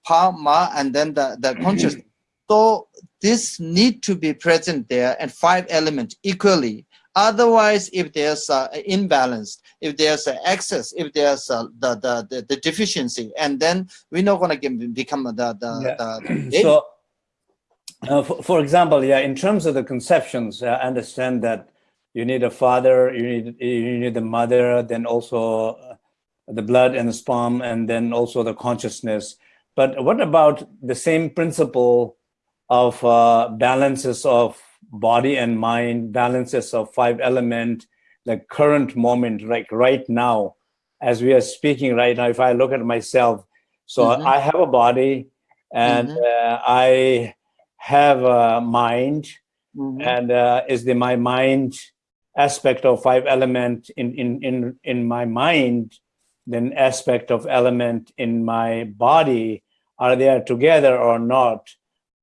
Parma and then the, the consciousness. So this need to be present there and five elements equally. Otherwise, if there's an imbalance, if there's an excess, if there's uh, the, the, the the deficiency, and then we're not gonna become the the, Yeah. the, So, uh, for, for example, yeah, in terms of the conceptions, I understand that you need a father, you need you need the mother, then also uh, the blood and the sperm, and then also the consciousness. But what about the same principle of uh, balances of body and mind, balances of five element, the current moment, like right now, as we are speaking right now, if I look at myself, so Mhm. I have a body and Mhm. uh, I have a mind Mhm. and uh, is the my mind aspect of five element in in in in my mind then aspect of element in my body are they together or not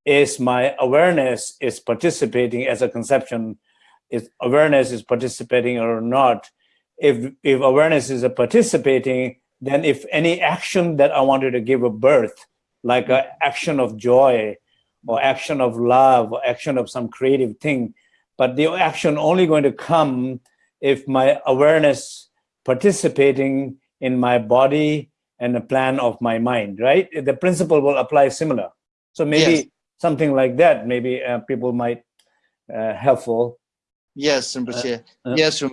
is my awareness is participating as a conception is awareness is participating or not. If if awareness is a participating then if any action that i wanted to give a birth like an mm-hmm. action of joy or action of love or action of some creative thing but the action only going to come if my awareness participating in my body and the plan of my mind right? The principle will apply similar. So maybe Yes. Something like that maybe uh, people might uh, helpful Yes, uh, yes.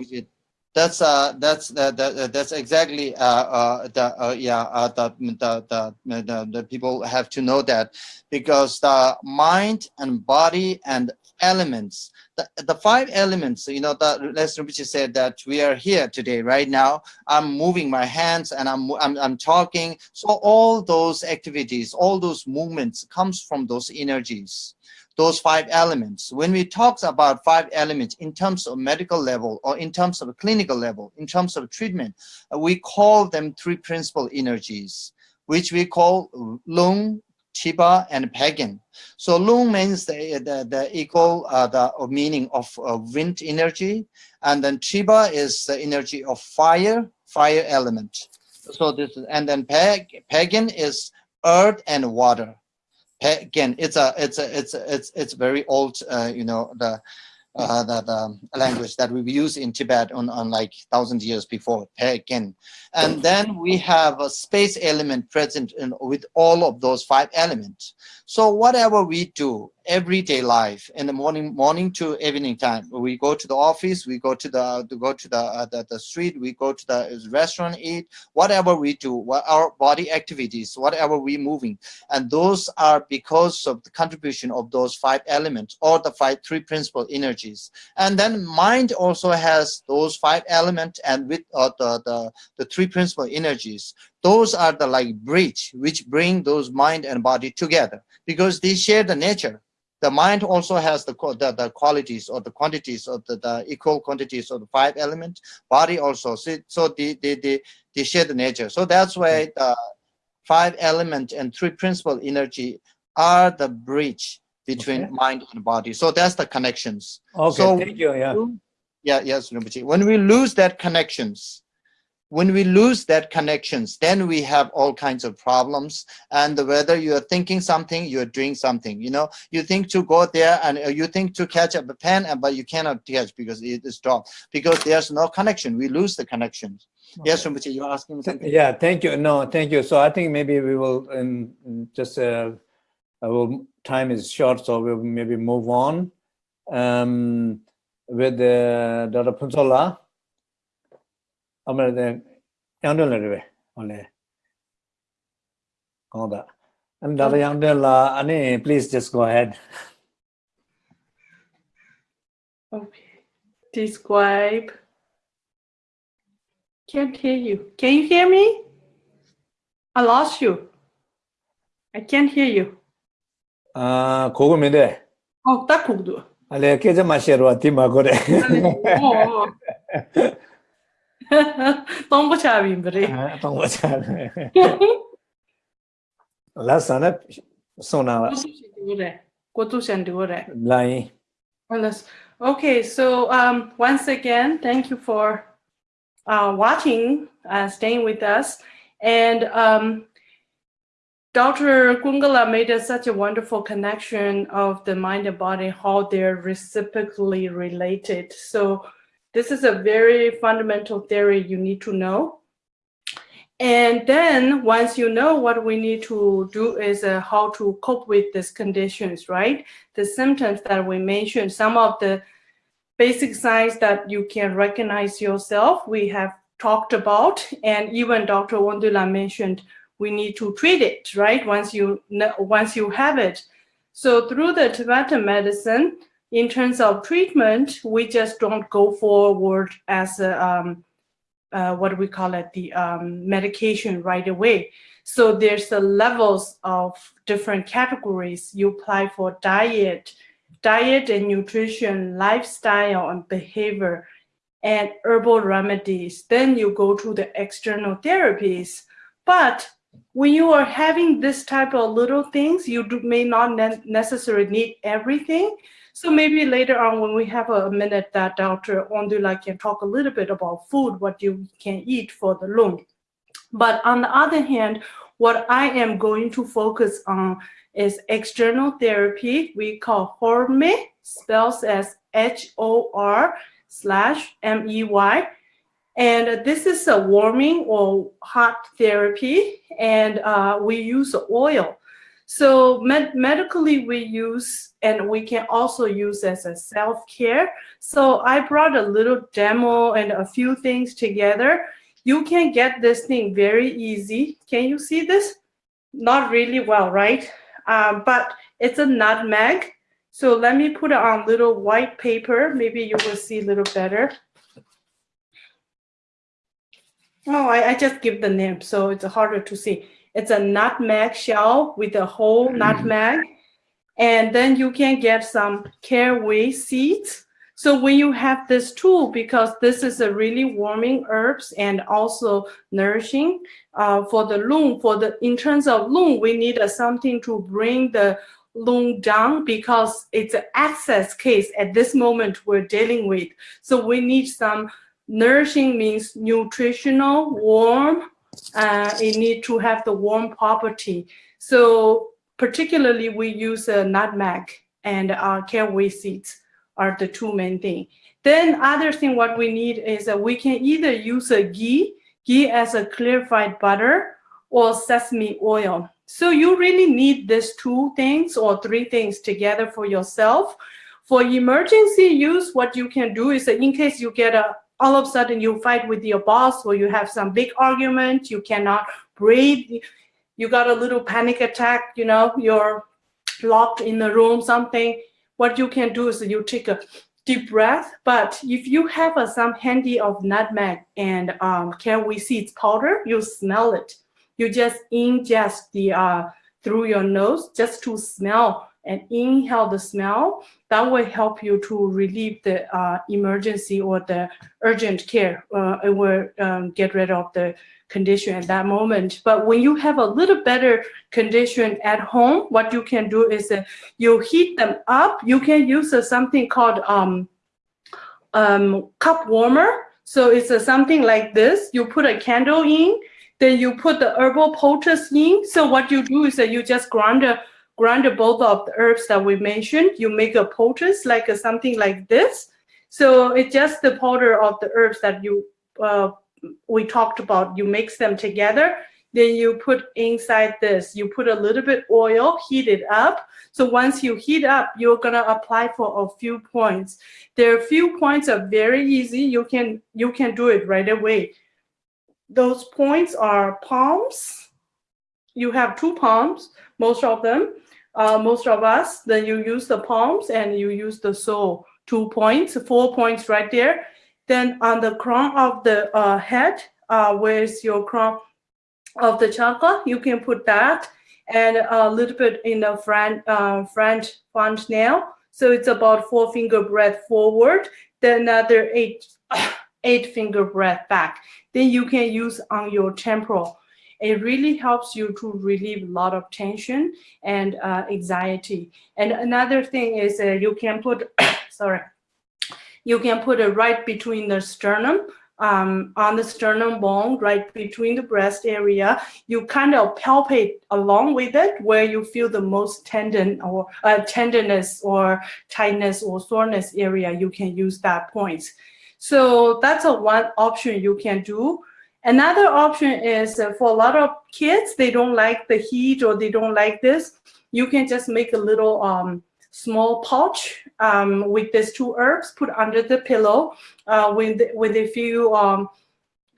That's uh, that's that, that that's exactly uh, uh, the uh, yeah uh, the, the the the the people have to know that because the mind and body and elements the, the five elements you know the Les Rinpoche said that we are here today right now I'm moving my hands and I'm I'm I'm talking so all those activities all those movements comes from those energies those five elements. When we talk about five elements in terms of medical level or in terms of clinical level, in terms of treatment, we call them three principal energies, which we call lung, chiba, and pagan. So lung means the, the, the equal uh, the meaning of uh, wind energy, and then chiba is the energy of fire, fire element. So this is, and then pag, pagan is earth and water again it's a it's a it's a, it's it's very old uh, you know the uh, the, the language that we use in Tibet on, on like thousand years before again and then we have a space element present in with all of those five elements so whatever we do everyday life in the morning morning to evening time we go to the office we go to the to go to the, uh, the the street we go to the restaurant eat whatever we do what our body activities whatever we moving. And those are because of the contribution of those five elements or the five three principal energies. And then mind also has those five elements and with uh, the, the the three principal energies those are the like bridge which bring those mind and body together. Because they share the nature. The mind also has the, the, the qualities or the quantities of the, the equal quantities of the five elements body also. So, so they, they, they, they share the nature. So that's why hmm. the five element and three principal energy are the bridge between Okay. mind and body. So that's the connections. Okay So- thank you yeah. Yeah yes Rinpoche. when we lose that connections when we lose that connections then we have all kinds of problems and whether you are thinking something you're doing something you know you think to go there and uh, you think to catch up a pen and but you cannot catch because it is dropped because there's no connection we lose the connections yes Rinpoche, you're asking me something Yeah, thank you. No, thank you. So I think maybe we will, um, just, uh, will, time is short, so we'll maybe move on. Um, with uh, Dr. Punsola. amara de yangdel re ole koda and da yangdel la ane please just go ahead. Okay. Describe. Can't hear you. Can you hear me? I lost you. I can't hear you. 아 고고 메데 어딱 고도. 알레 계좌 마셔로 팀 마고래. 어. Tomboç abiyimdir. Ha, Tomboç abi. La sana sona. Lai. Okay, so um, once again, thank you for uh, watching, uh, staying with us. And um, Dr. Kungala made us such a wonderful connection of the mind and body, how they're reciprocally related. So this is a very fundamental theory you need to know. And then once you know what we need to do is uh, how to cope with these conditions, right? the symptoms that we mentioned, some of the basic signs that you can recognize yourself, we have talked about, and even Dr. Wondula mentioned we need to treat it, right? Once you once you have it. So through the Tibetan medicine, in terms of treatment, we just don't go forward as a, um, uh, what we call it, the um, medication right away. So there's the levels of different categories you apply for diet, diet and nutrition, lifestyle and behavior, and herbal remedies. Then you go to the external therapies. But when you are having this type of little things, you do, may not ne- necessarily need everything. So maybe later on when we have a minute that Dr. Ondula can talk a little bit about food, what you can eat for the lung. But on the other hand, what I am going to focus on is external therapy. We call HORME, spells as H-O-R slash M-E-Y. And this is a warming or hot therapy, and uh, we use oil. So med- medically, we use, and we can also use as a self-care. So I brought a little demo and a few things together. You can get this thing very easy. Can you see this? Not really well, right? Um, but it's a nutmeg. So let me put it on little white paper. Maybe you will see a little better. Oh, I, I just give the name, so it's harder to see. It's a nutmeg shell with a whole nutmeg. And then you can get some caraway seeds. So when you have this tool, because this is a really warming herbs and also nourishing uh, for the lung, for the in terms of lung, we need a, something to bring the lung down because it's an access case at this moment we're dealing with. So we need some nourishing means nutritional, warm. Uh, it need to have the warm property. So particularly we use a nutmeg and uh, caraway seeds are the two main thing. Then other thing what we need is that we can either use a ghee, ghee as a clarified butter or sesame oil. So you really need these two things or three things together for yourself. For emergency use, what you can do is that in case you get a all of a sudden you fight with your boss or you have some big argument, you cannot breathe, you got a little panic attack, you know, you're locked in the room, something. What you can do is you take a deep breath. But if you have some handy of nutmeg and um, caraway seeds powder, you smell it. You just ingest the uh, through your nose just to smell and inhale the smell. That will help you to relieve the uh, emergency or the urgent care. Uh, it will um, get rid of the condition at that moment. But when you have a little better condition at home, what you can do is uh, you heat them up. You can use uh, something called um, um, cup warmer. So it's uh, something like this. You put a candle in, then you put the herbal poultice in. So what you do is that you just grind, uh, grind both of the herbs that we mentioned. You make a poultice like uh, something like this. So it's just the powder of the herbs that you uh, we talked about. You mix them together. Then you put inside this. You put a little bit oil, heat it up. So once you heat up, you're gonna apply for a few points. There are few points are very easy. You can you can do it right away. Those points are palms. You have two palms, most of them. Uh, most of us, then you use the palms and you use the sole. Two points, four points right there. Then on the crown of the uh, head, uh, where's your crown of the chakra, you can put that and a little bit in the front, uh, front, front nail. So it's about four finger breath forward, then another eight, eight finger breath back. Then you can use on your temporal. It really helps you to relieve a lot of tension and uh, anxiety. And another thing is uh, you can put, sorry, you can put it right between the sternum um, on the sternum bone, right between the breast area. You kind of palpate along with it where you feel the most tendon or uh, tenderness or tightness or soreness area. You can use that point. So that's a one option you can do. Another option is uh, for a lot of kids, they don't like the heat or they don't like this. You can just make a little um, small pouch um, with these two herbs put under the pillow uh, when, the, when they feel um,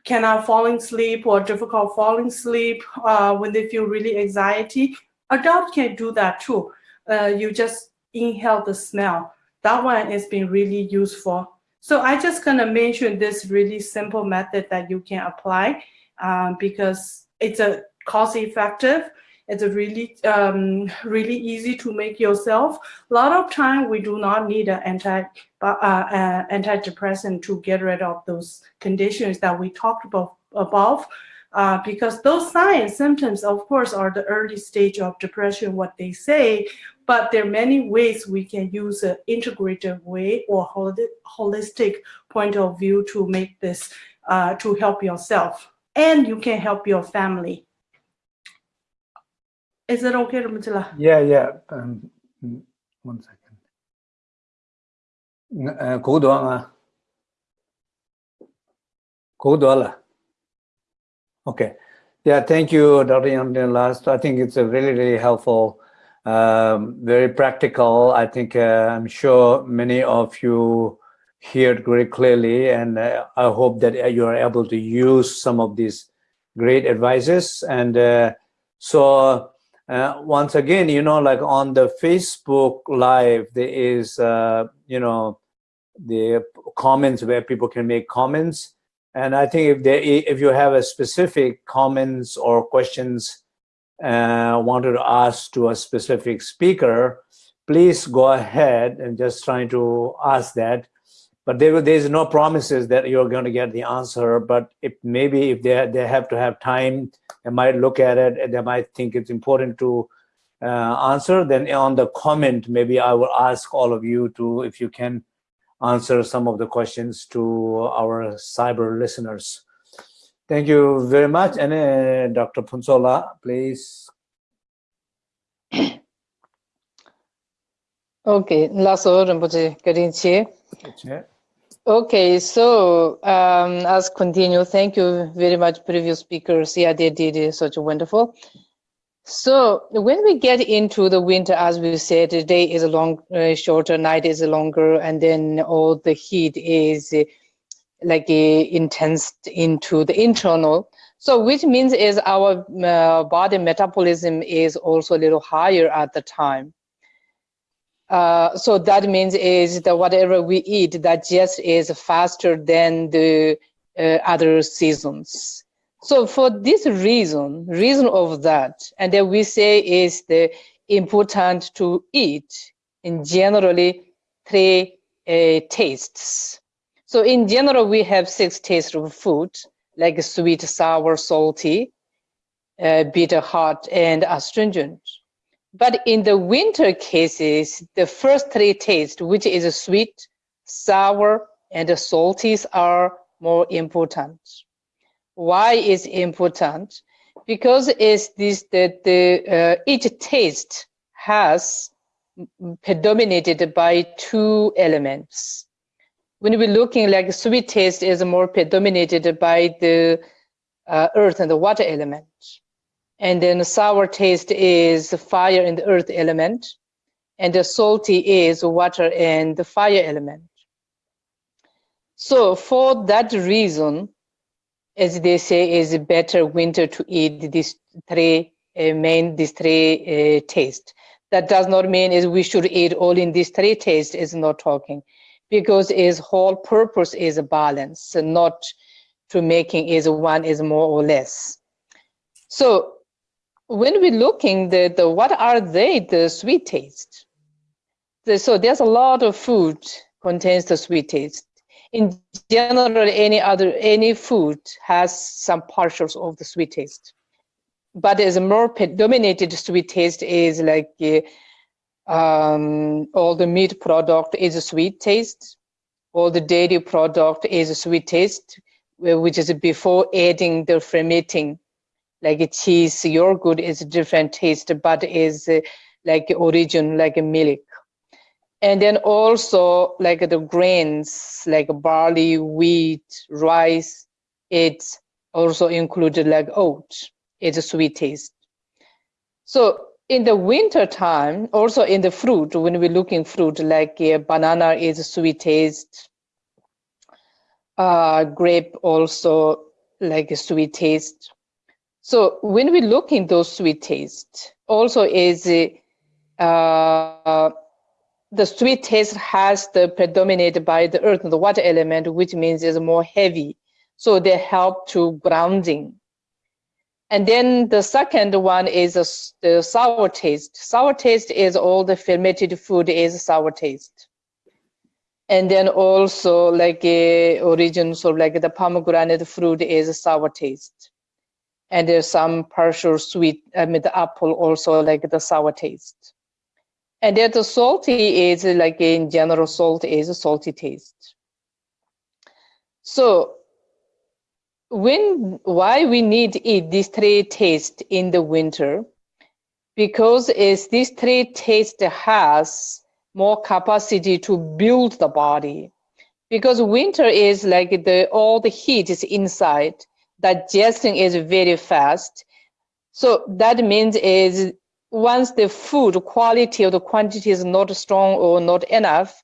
cannot falling asleep or difficult falling asleep, uh, when they feel really anxiety. Adults can do that too. Uh, you just inhale the smell. That one has been really useful. So I just gonna mention this really simple method that you can apply um, because it's a cost effective it's a really, um, really easy to make yourself. A lot of time we do not need an anti, uh, uh, antidepressant to get rid of those conditions that we talked about above. Uh, because those signs, symptoms, of course, are the early stage of depression, what they say, but there are many ways we can use an integrative way or holistic point of view to make this, uh, to help yourself. And you can help your family. Is it okay, Ramatullah? Yeah, yeah. Um, mm, one second. Uh? Okay. Yeah, thank you, Dr. Yamdin Last. I think it's a really, really helpful, um, very practical. I think uh, I'm sure many of you hear it very clearly, and uh, I hope that you are able to use some of these great advices. And uh, so uh, once again, you know, like on the Facebook Live, there is, uh, you know, the comments where people can make comments. And I think if they, if you have a specific comments or questions uh, wanted to ask to a specific speaker, please go ahead and just trying to ask that. But there, there's no promises that you're going to get the answer. But if maybe if they they have to have time they might look at it and they might think it's important to uh, answer, then on the comment, maybe I will ask all of you to, if you can answer some of the questions to our cyber listeners. Thank you very much. And uh, Dr. Punsola, please. Okay, Lasso Rinpoche, Garinche. Okay, so um, as continue, thank you very much, previous speakers. Yeah, they did such a wonderful. So when we get into the winter, as we said, the day is a long, uh, shorter, night is longer, and then all the heat is uh, like uh, intense into the internal. So which means is our uh, body metabolism is also a little higher at the time. Uh, so that means is that whatever we eat that just is faster than the uh, other seasons. So for this reason, reason of that, and then we say is the important to eat in generally three uh, tastes. So in general, we have six tastes of food, like sweet, sour, salty, uh, bitter, hot, and astringent. But in the winter cases, the first three tastes, which is sweet, sour, and salties are more important. Why is important? Because it's this that the uh, each taste has predominated by two elements. When we're looking like sweet taste is more predominated by the uh, earth and the water element. And then sour taste is fire and the earth element. And the salty is water and the fire element. So for that reason, as they say, is better winter to eat these three uh, main, these three uh, tastes. That does not mean is we should eat all in these three tastes is not talking because its whole purpose is a balance, not to making is one is more or less. So when we're looking the, the what are they the sweet taste the, so there's a lot of food contains the sweet taste. In general, any other any food has some partials of the sweet taste, but as a more predominated sweet taste is like uh, um, all the meat product is a sweet taste, all the dairy product is a sweet taste, which is before adding the fermenting, like cheese, yogurt is a different taste, but is uh, like origin, like a milk. And then also like the grains like barley wheat rice it's also included like oat it's a sweet taste. So in the winter time also in the fruit when we're looking fruit like uh, banana is sweet taste uh, grape also like a sweet taste so when we look in those sweet taste also is uh, the sweet taste has the predominated by the earth and the water element, which means it's more heavy. So they help to grounding. And then the second one is a, the sour taste. Sour taste is all the fermented food is sour taste. And then also like a origin, so like the pomegranate fruit is sour taste. And there's some partial sweet, I mean the apple also like the sour taste. And then the salty is like in general salt is a salty taste. So when why we need eat these three tastes in the winter? Because is these three taste has more capacity to build the body. Because winter is like the all the heat is inside. Digesting is very fast. So that means is once the food quality or the quantity is not strong or not enough,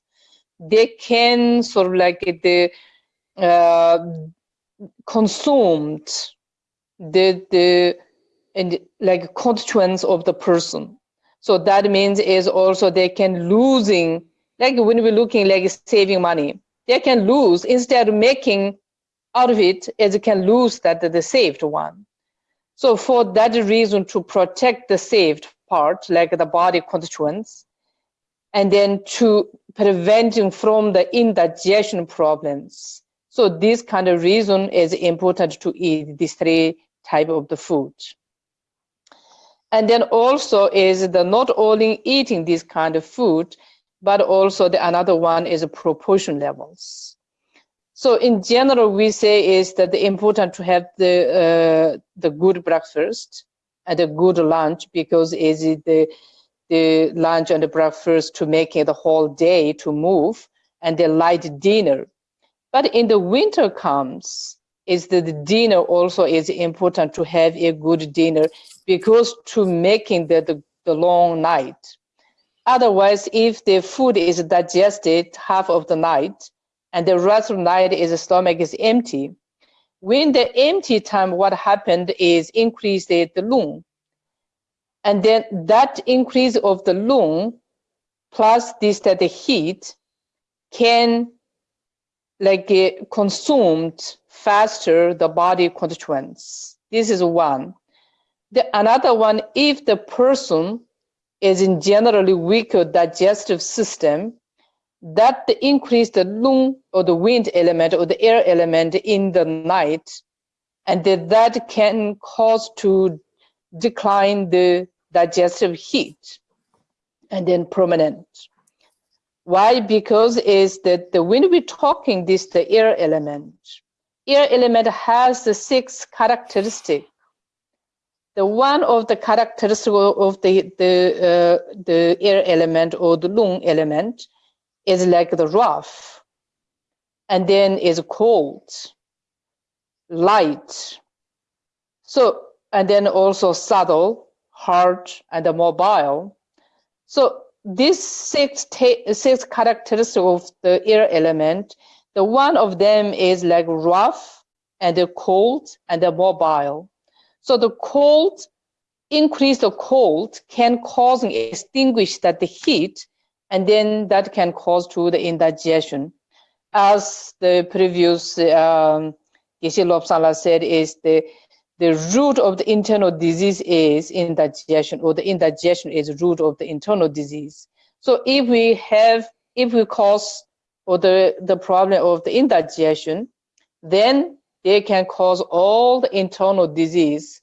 they can sort of like the uh, consumed the the and like constituents of the person. So that means is also they can losing like when we're looking like saving money, they can lose instead of making out of it as they can lose that the saved one. So for that reason to protect the saved part, like the body constituents, and then to preventing from the indigestion problems. So this kind of reason is important to eat these three type of the food. And then also is the not only eating this kind of food, but also the another one is proportion levels. So in general, we say is that the important to have the uh, the good breakfast, and a good lunch because is the the lunch and the breakfast to make the whole day to move and the light dinner. But in the winter comes is that the dinner also is important to have a good dinner because to making the, the, the long night. Otherwise, if the food is digested half of the night and the rest of the night is the stomach is empty, when the empty time, what happened is increase the, the lung. And then that increase of the lung plus this that the heat can like get consumed faster the body constituents. This is one. The another one, if the person is in generally weaker digestive system, that the increase the lung or the wind element or the air element in the night, and that, that can cause to decline the digestive heat and then permanent. Why? Because is that the, when we're talking this the air element, air element has the six characteristic. The one of the characteristic of the the uh, the air element or the lung element is like the rough, and then is cold, light. So, and then also subtle, hard, and mobile. So these six, six characteristics of the air element, the one of them is like rough and the cold and the mobile. So the cold, increase the cold can cause and extinguish that the heat and then that can cause to the indigestion. As the previous um, Geshe said, is the the root of the internal disease is indigestion, or the indigestion is root of the internal disease. So if we have, if we cause or the, the problem of the indigestion, then they can cause all the internal disease,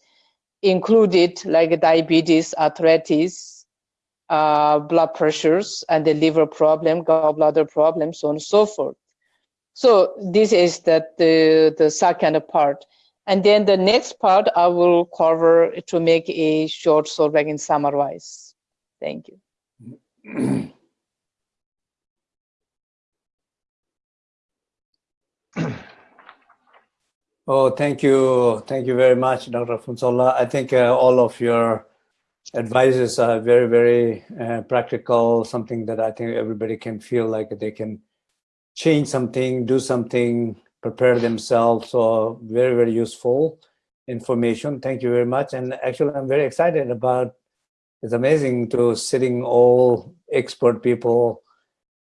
included like diabetes, arthritis, uh, blood pressures, and the liver problem, gallbladder problem, so on and so forth. So this is that the, the second part. And then the next part I will cover to make a short I can summarize. Thank you. Oh, thank you. Thank you very much, Dr. Funsola. I think uh, all of your advices are very, very uh, practical, something that I think everybody can feel like they can change something, do something, prepare themselves. So very, very useful information. Thank you very much. And actually, I'm very excited about, it's amazing to sitting all expert people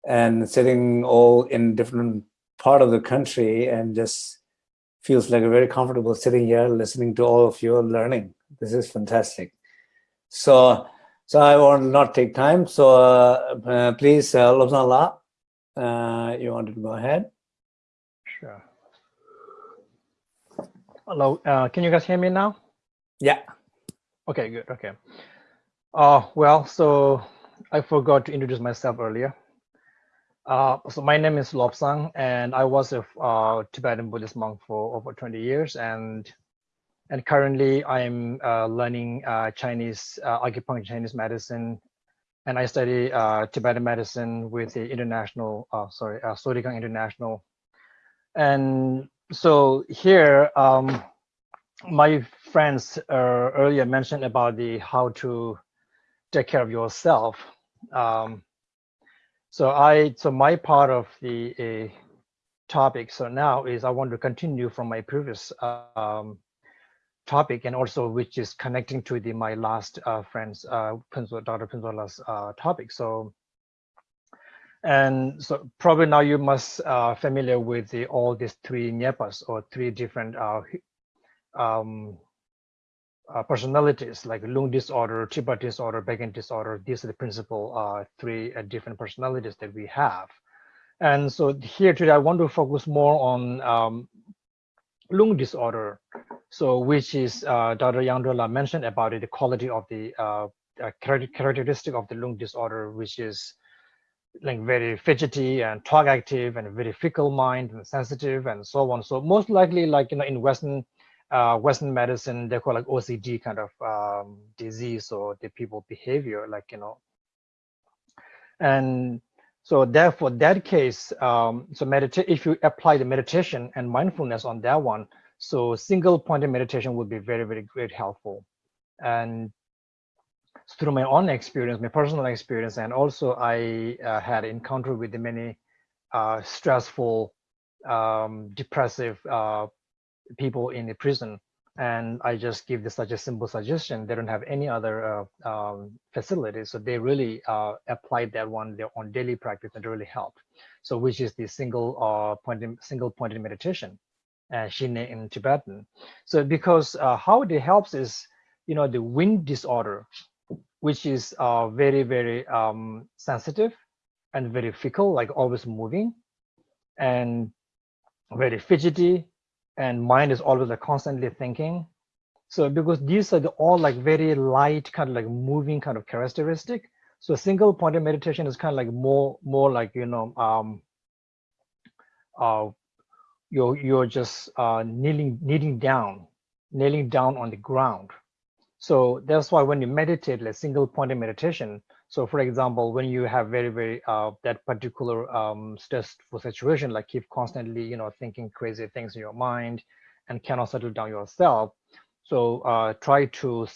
and sitting all in different part of the country and just feels like a very comfortable sitting here listening to all of you learning. This is fantastic. So, so I will not take time. So uh, uh, please, uh, uh, you wanted to go ahead? Hello, uh, can you guys hear me now? Yeah. Okay, good, okay. Uh, well, so I forgot to introduce myself earlier. Uh, so my name is Lobsang, and I was a uh, Tibetan Buddhist monk for over 20 years, and and currently I'm uh, learning uh, Chinese uh, acupuncture, Chinese medicine, and I study uh, Tibetan medicine with the international, sorry, uh, International, and so here, um, my friends earlier mentioned about the how to take care of yourself. Um, so I, so my part of the uh, topic, so now is I want to continue from my previous um, topic and also which is connecting to the my last uh, friend's, uh, Dr. Pinsola's uh, topic. So, and so probably now you must uh, familiar with the, all these three nyepas or three different uh, um, uh, personalities like lung disorder, Chiba disorder, Bagan disorder. These are the principal uh, three uh, different personalities that we have. And so here today, I want to focus more on um, lung disorder. So which is uh, Dr. Yangdrola mentioned about it, the quality of the uh, characteristic of the lung disorder, which is like very fidgety and talk active and very fickle mind and sensitive and so on. So most likely like, you know, in Western uh, Western medicine, they call like OCD kind of um, disease or the people behavior, like, you know. And so therefore that case, um, so meditate, if you apply the meditation and mindfulness on that one, so single pointed meditation would be very, very great helpful. And through my own experience, my personal experience, and also I uh, had encountered with the many uh, stressful, um, depressive uh, people in the prison and I just give this such a simple suggestion. They don't have any other uh, um, facilities, so they really uh, applied that one their own daily practice and really helped. So, which is the single uh, point, single pointed meditation, uh, in Tibetan. So, because how it helps is, you know, the wind disorder, which is uh, very very um, sensitive and very fickle, like always moving, and very fidgety and mind is always like constantly thinking. So because these are the, all like very light, kind of like moving kind of characteristic. So single pointed meditation is kind of like more, more like, you know, um, uh, you're, you're just uh, kneeling, kneeling down, kneeling down on the ground. So that's why when you meditate, like single pointed meditation, so for example, when you have very, very, uh, that particular um, stressful situation, like keep constantly, you know, thinking crazy things in your mind and cannot settle down yourself. So uh, try to,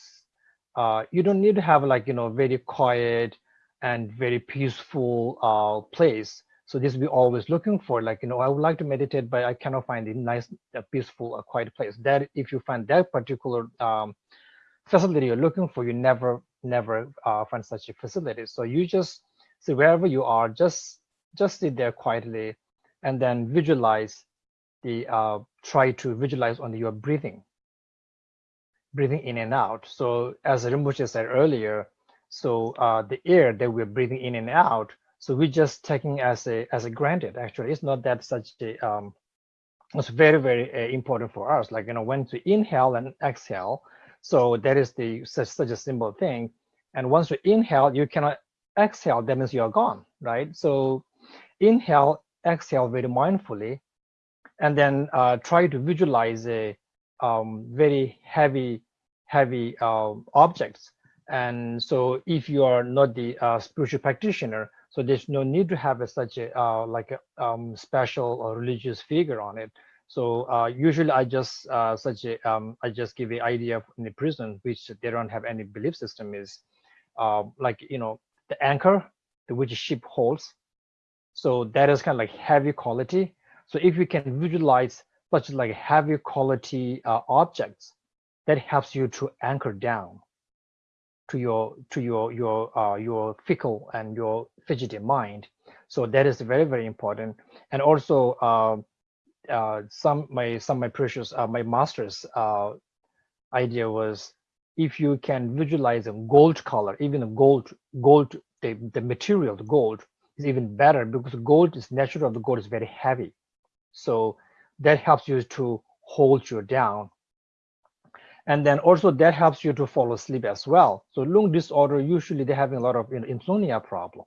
uh, you don't need to have like, you know, very quiet and very peaceful uh, place. So this we always looking for, like, you know, I would like to meditate, but I cannot find a nice, a peaceful, a quiet place. That if you find that particular um, facility you're looking for, you never never uh, find such a facility. So you just see wherever you are, just just sit there quietly, and then visualize the uh, try to visualize on your breathing, breathing in and out. So as Rinpoche said earlier, So uh, the air that we're breathing in and out, so we're just taking as a as a granted. Actually, it's not that such a um, it's very very uh, important for us. Like you know when to inhale and exhale. So that is the such, such a simple thing. And once you inhale, you cannot exhale. That means you're gone, right? So inhale, exhale very mindfully, and then uh, try to visualize a um, very heavy heavy uh, objects. And so if you are not the uh, spiritual practitioner, so there's no need to have a, such a uh, like a um, special or religious figure on it. So uh, usually I just uh, such a um, I just give the idea of in the prison which they don't have any belief system is uh, like you know the anchor the which ship holds. So that is kind of like heavy quality. So if you can visualize such like heavy quality uh, objects, that helps you to anchor down to your to your your uh, your fickle and your fidgety mind. So that is very very important. And also uh, some my some my precious uh, my master's uh, idea was if you can visualize a gold color, even a gold gold the the material the gold is even better because gold is natural. The gold is very heavy, so that helps you to hold you down and then also that helps you to fall asleep as well. So lung disorder, usually they're having a lot of you know, insomnia problem.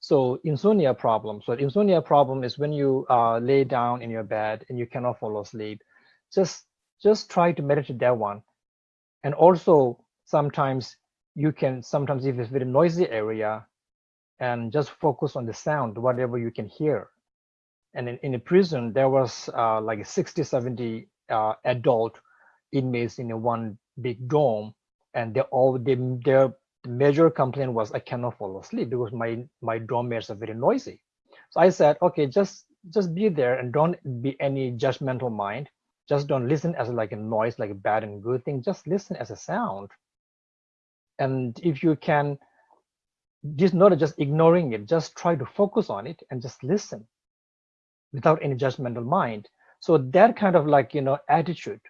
So insomnia problem. So insomnia problem is when you uh, lay down in your bed and you cannot fall asleep. Just just try to meditate that one. And also sometimes you can sometimes if it's very noisy area and just focus on the sound, whatever you can hear. And in, in a prison, there was uh, like 60, 70 uh, adult inmates in a one big dome and they all they, their major complaint was i cannot fall asleep because my my dorm mates are very noisy. So i said okay just just be there and don't be any judgmental mind. Just don't listen as like a noise like a bad and good thing. Just listen as a sound. And if you can just not just ignoring it just try to focus on it and just listen without any judgmental mind. So that kind of like you know attitude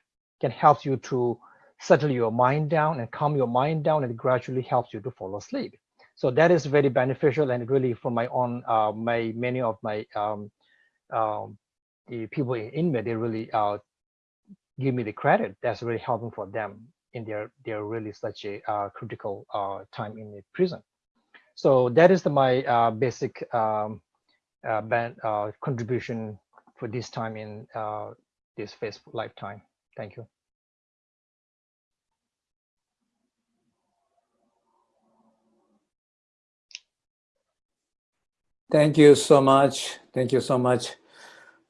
can help you to settle your mind down and calm your mind down and gradually helps you to fall asleep. So that is very beneficial and really for my own, uh, my many of my um, um, the people in India, they really uh, give me the credit. That's really helping for them in their their really such a uh, critical uh, time in the prison. So that is the, my uh, basic um, uh, band, contribution for this time in this Facebook lifetime. Thank you. Thank you so much. Thank you so much.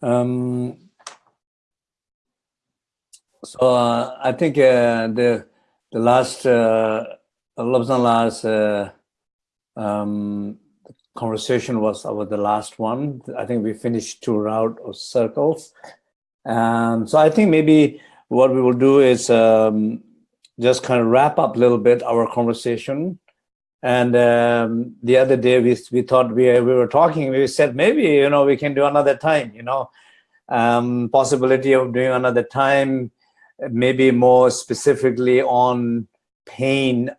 Um, so uh, I think uh, the the last uh, last uh, um, conversation was about the last one. I think we finished two round of circles, and so I think maybe what we will do is um, just kind of wrap up a little bit our conversation. And um, the other day we, we thought we, we were talking, we said, maybe, you know, we can do another time, you know, um, possibility of doing another time, maybe more specifically on pain,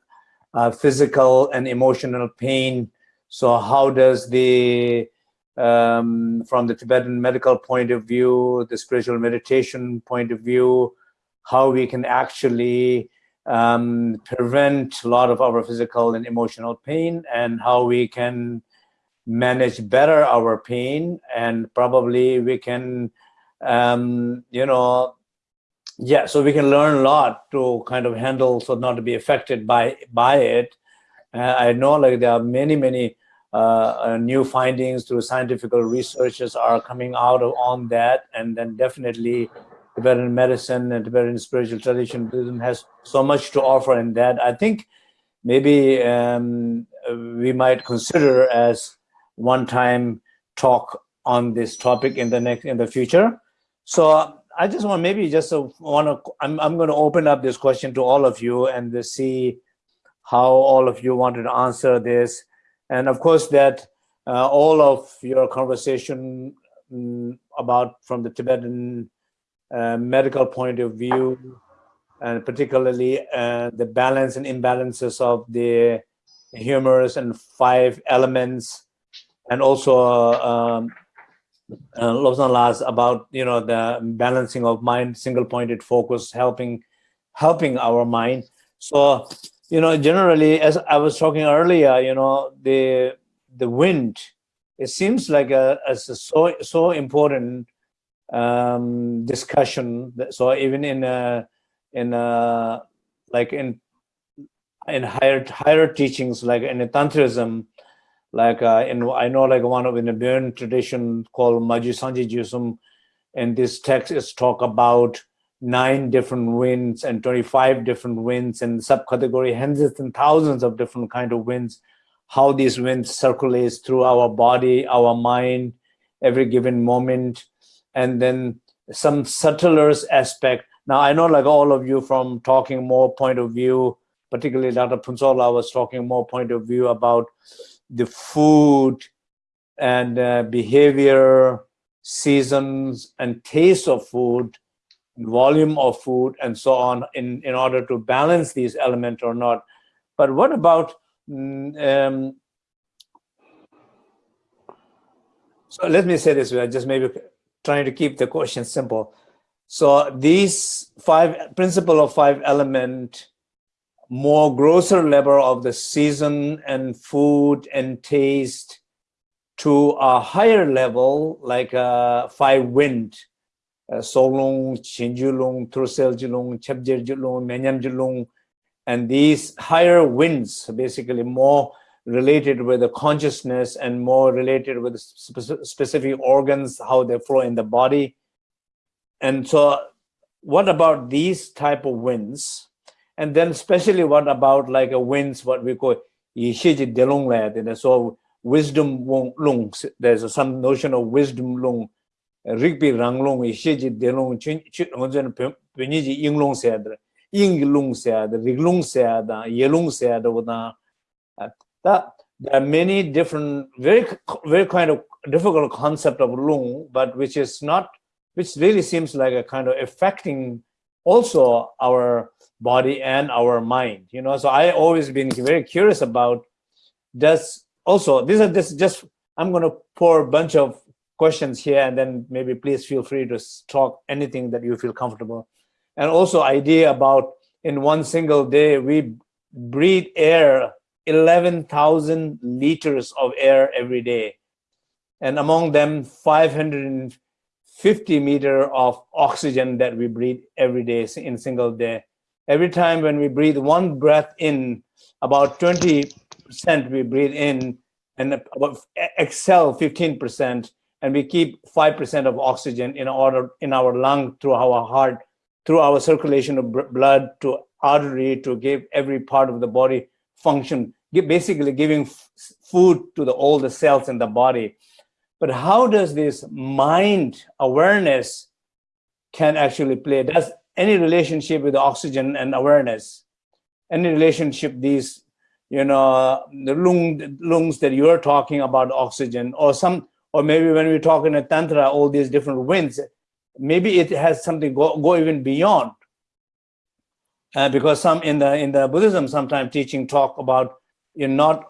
uh, physical and emotional pain. So how does the um, from the Tibetan medical point of view, the spiritual meditation point of view, how we can actually um, prevent a lot of our physical and emotional pain and how we can manage better our pain. And probably we can um, you know yeah so we can learn a lot to kind of handle so not to be affected by by it. Uh, i know like there are many many uh, uh, new findings through scientific researches are coming out of, on that. And then definitely Tibetan medicine and Tibetan spiritual tradition Buddhism has so much to offer in that. I think maybe um, we might consider as one time talk on this topic in the next in the future. So I just want maybe just want to I'm I'm going to open up this question to all of you and to see how all of you wanted to answer this, and of course that uh, all of your conversation um, about from the Tibetan uh, medical point of view and particularly uh, the balance and imbalances of the humors and five elements, and also um, uh, Lobsang Las about you know the balancing of mind, single-pointed focus, helping helping our mind. So you know generally, as I was talking earlier, you know the the wind, it seems like a, a so so important um, discussion. So even in a, in a, like in in higher higher teachings like in tantrism like uh, in i know like one of in the Bön tradition called Maji Sanji Jusum, and this text is talk about nine different winds and 25 different winds and subcategory hundreds and thousands of different kind of winds how these winds circulates through our body our mind every given moment and then some subtler aspect now i know like all of you from talking more point of view particularly Dr. Phuntsholm was talking more point of view about the food and uh, behavior, seasons and taste of food, volume of food, and so on in, in order to balance these elements or not. But what about, mm, um, so let me say this way, just maybe trying to keep the question simple. So these five, principle of five element more grosser level of the season and food and taste to a higher level like uh, five wind uh, solung chinjulung truseljulung chepjerjulung menyamjulung and these higher winds basically more related with the consciousness and more related with spe specific organs how they flow in the body. And so what about these type of winds? And then especially what about like a winds, what we call yishiji delong and so wisdom lung, there's some notion of wisdom lung, rigbi rang lung, yishiji delong, ngonzen penyiji ying lung seadra, ying lung seadra, rig lung seadra, seadra, that there are many different, very, very kind of difficult concept of lung, but which is not, which really seems like a kind of affecting also our body and our mind you know? So i always been very curious about does also these are this just i'm going to pour a bunch of questions here and then maybe please feel free to talk anything that you feel comfortable. And also idea about in one single day we breathe air 11,000 liters of air every day. And among them 550 meter of oxygen that we breathe every day in single day. Every time when we breathe one breath in, about 20% we breathe in and about exhale 15%, and we keep 5% of oxygen in order in our lung through our heart, through our circulation of blood to artery to give every part of the body function, basically giving food to the, all the cells in the body. But how does this mind awareness can actually play? Does any relationship with oxygen and awareness, any relationship these, you know, the lung, lungs that you're talking about oxygen or some, or maybe when we talk in at Tantra, all these different winds, maybe it has something go, go even beyond. Uh, because some in the in the Buddhism sometimes teaching talk about you're not,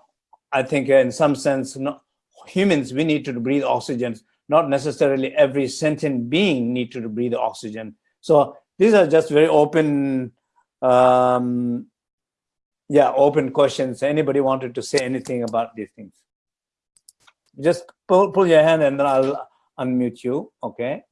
I think in some sense, not, humans, we need to breathe oxygen, not necessarily every sentient being need to breathe oxygen. So these are just very open, um, yeah, open questions. Anybody wanted to say anything about these things? Just pull, pull your hand and then I'll unmute you, okay?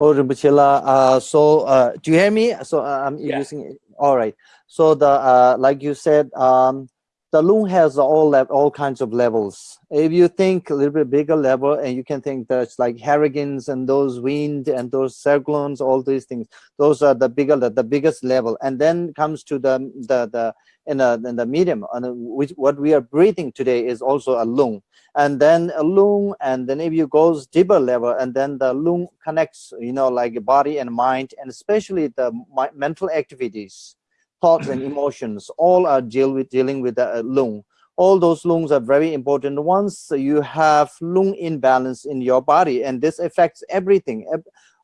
Oh, uh, so uh, do you hear me? So uh, I'm yeah. using it. All right. So the uh, like you said, um, the lung has all all kinds of levels. If you think a little bit bigger level, and you can think that's like Harrogans and those wind and those cyclones, all these things. Those are the bigger, the, the biggest level. And then comes to the the the in the in the medium, and which what we are breathing today is also a lung. And then a lung, and then if you goes deeper level, and then the lung connects, you know, like body and mind, and especially the mental activities thoughts and emotions. All are deal with dealing with the uh, lung all those lungs are very important. Once you have lung imbalance in your body and this affects everything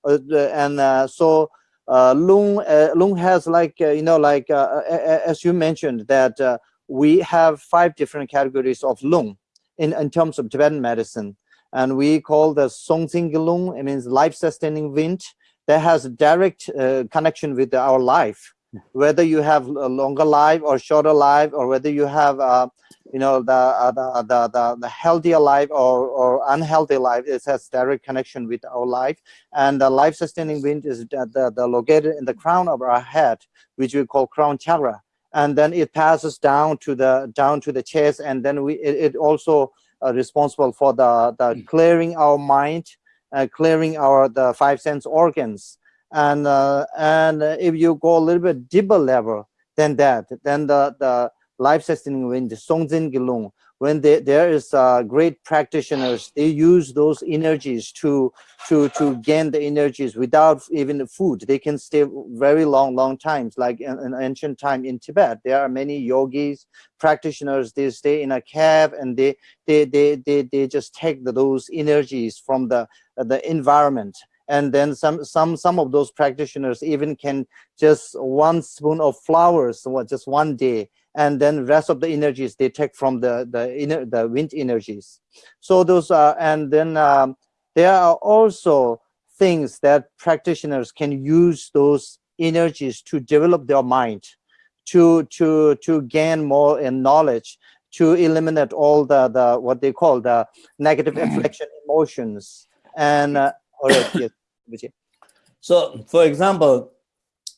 uh, and uh, so uh, lung uh, lung has like uh, you know like uh, as you mentioned that we have five different categories of lung in in terms of Tibetan medicine, and we call the Songzing lung. It means life-sustaining wind that has a direct connection with our life, whether you have a longer life or shorter life, or whether you have you know the, uh, the, the the healthier life or or unhealthy life it has direct connection with our life. And the life sustaining wind is the, the, the located in the crown of our head which we call crown chakra. And then it passes down to the down to the chest and then we it, it also uh, responsible for the the clearing our mind uh, clearing our the five sense organs and uh, and if you go a little bit deeper level than that then the the life-sustaining wind, Songzin Gelung, when they, there is uh, great practitioners, they use those energies to, to, to gain the energies without even food. They can stay very long, long times, like in, in ancient time in Tibet. There are many yogis, practitioners, they stay in a cave and they, they, they, they, they just take the, those energies from the, the environment and then some some some of those practitioners even can just one spoon of flowers just one day. And then rest of the energies they take from the the inner the wind energies. So those are and then um, there are also things that practitioners can use those energies to develop their mind to to to gain more in knowledge to eliminate all the the what they call the negative inflection emotions. And uh, all right yes so for example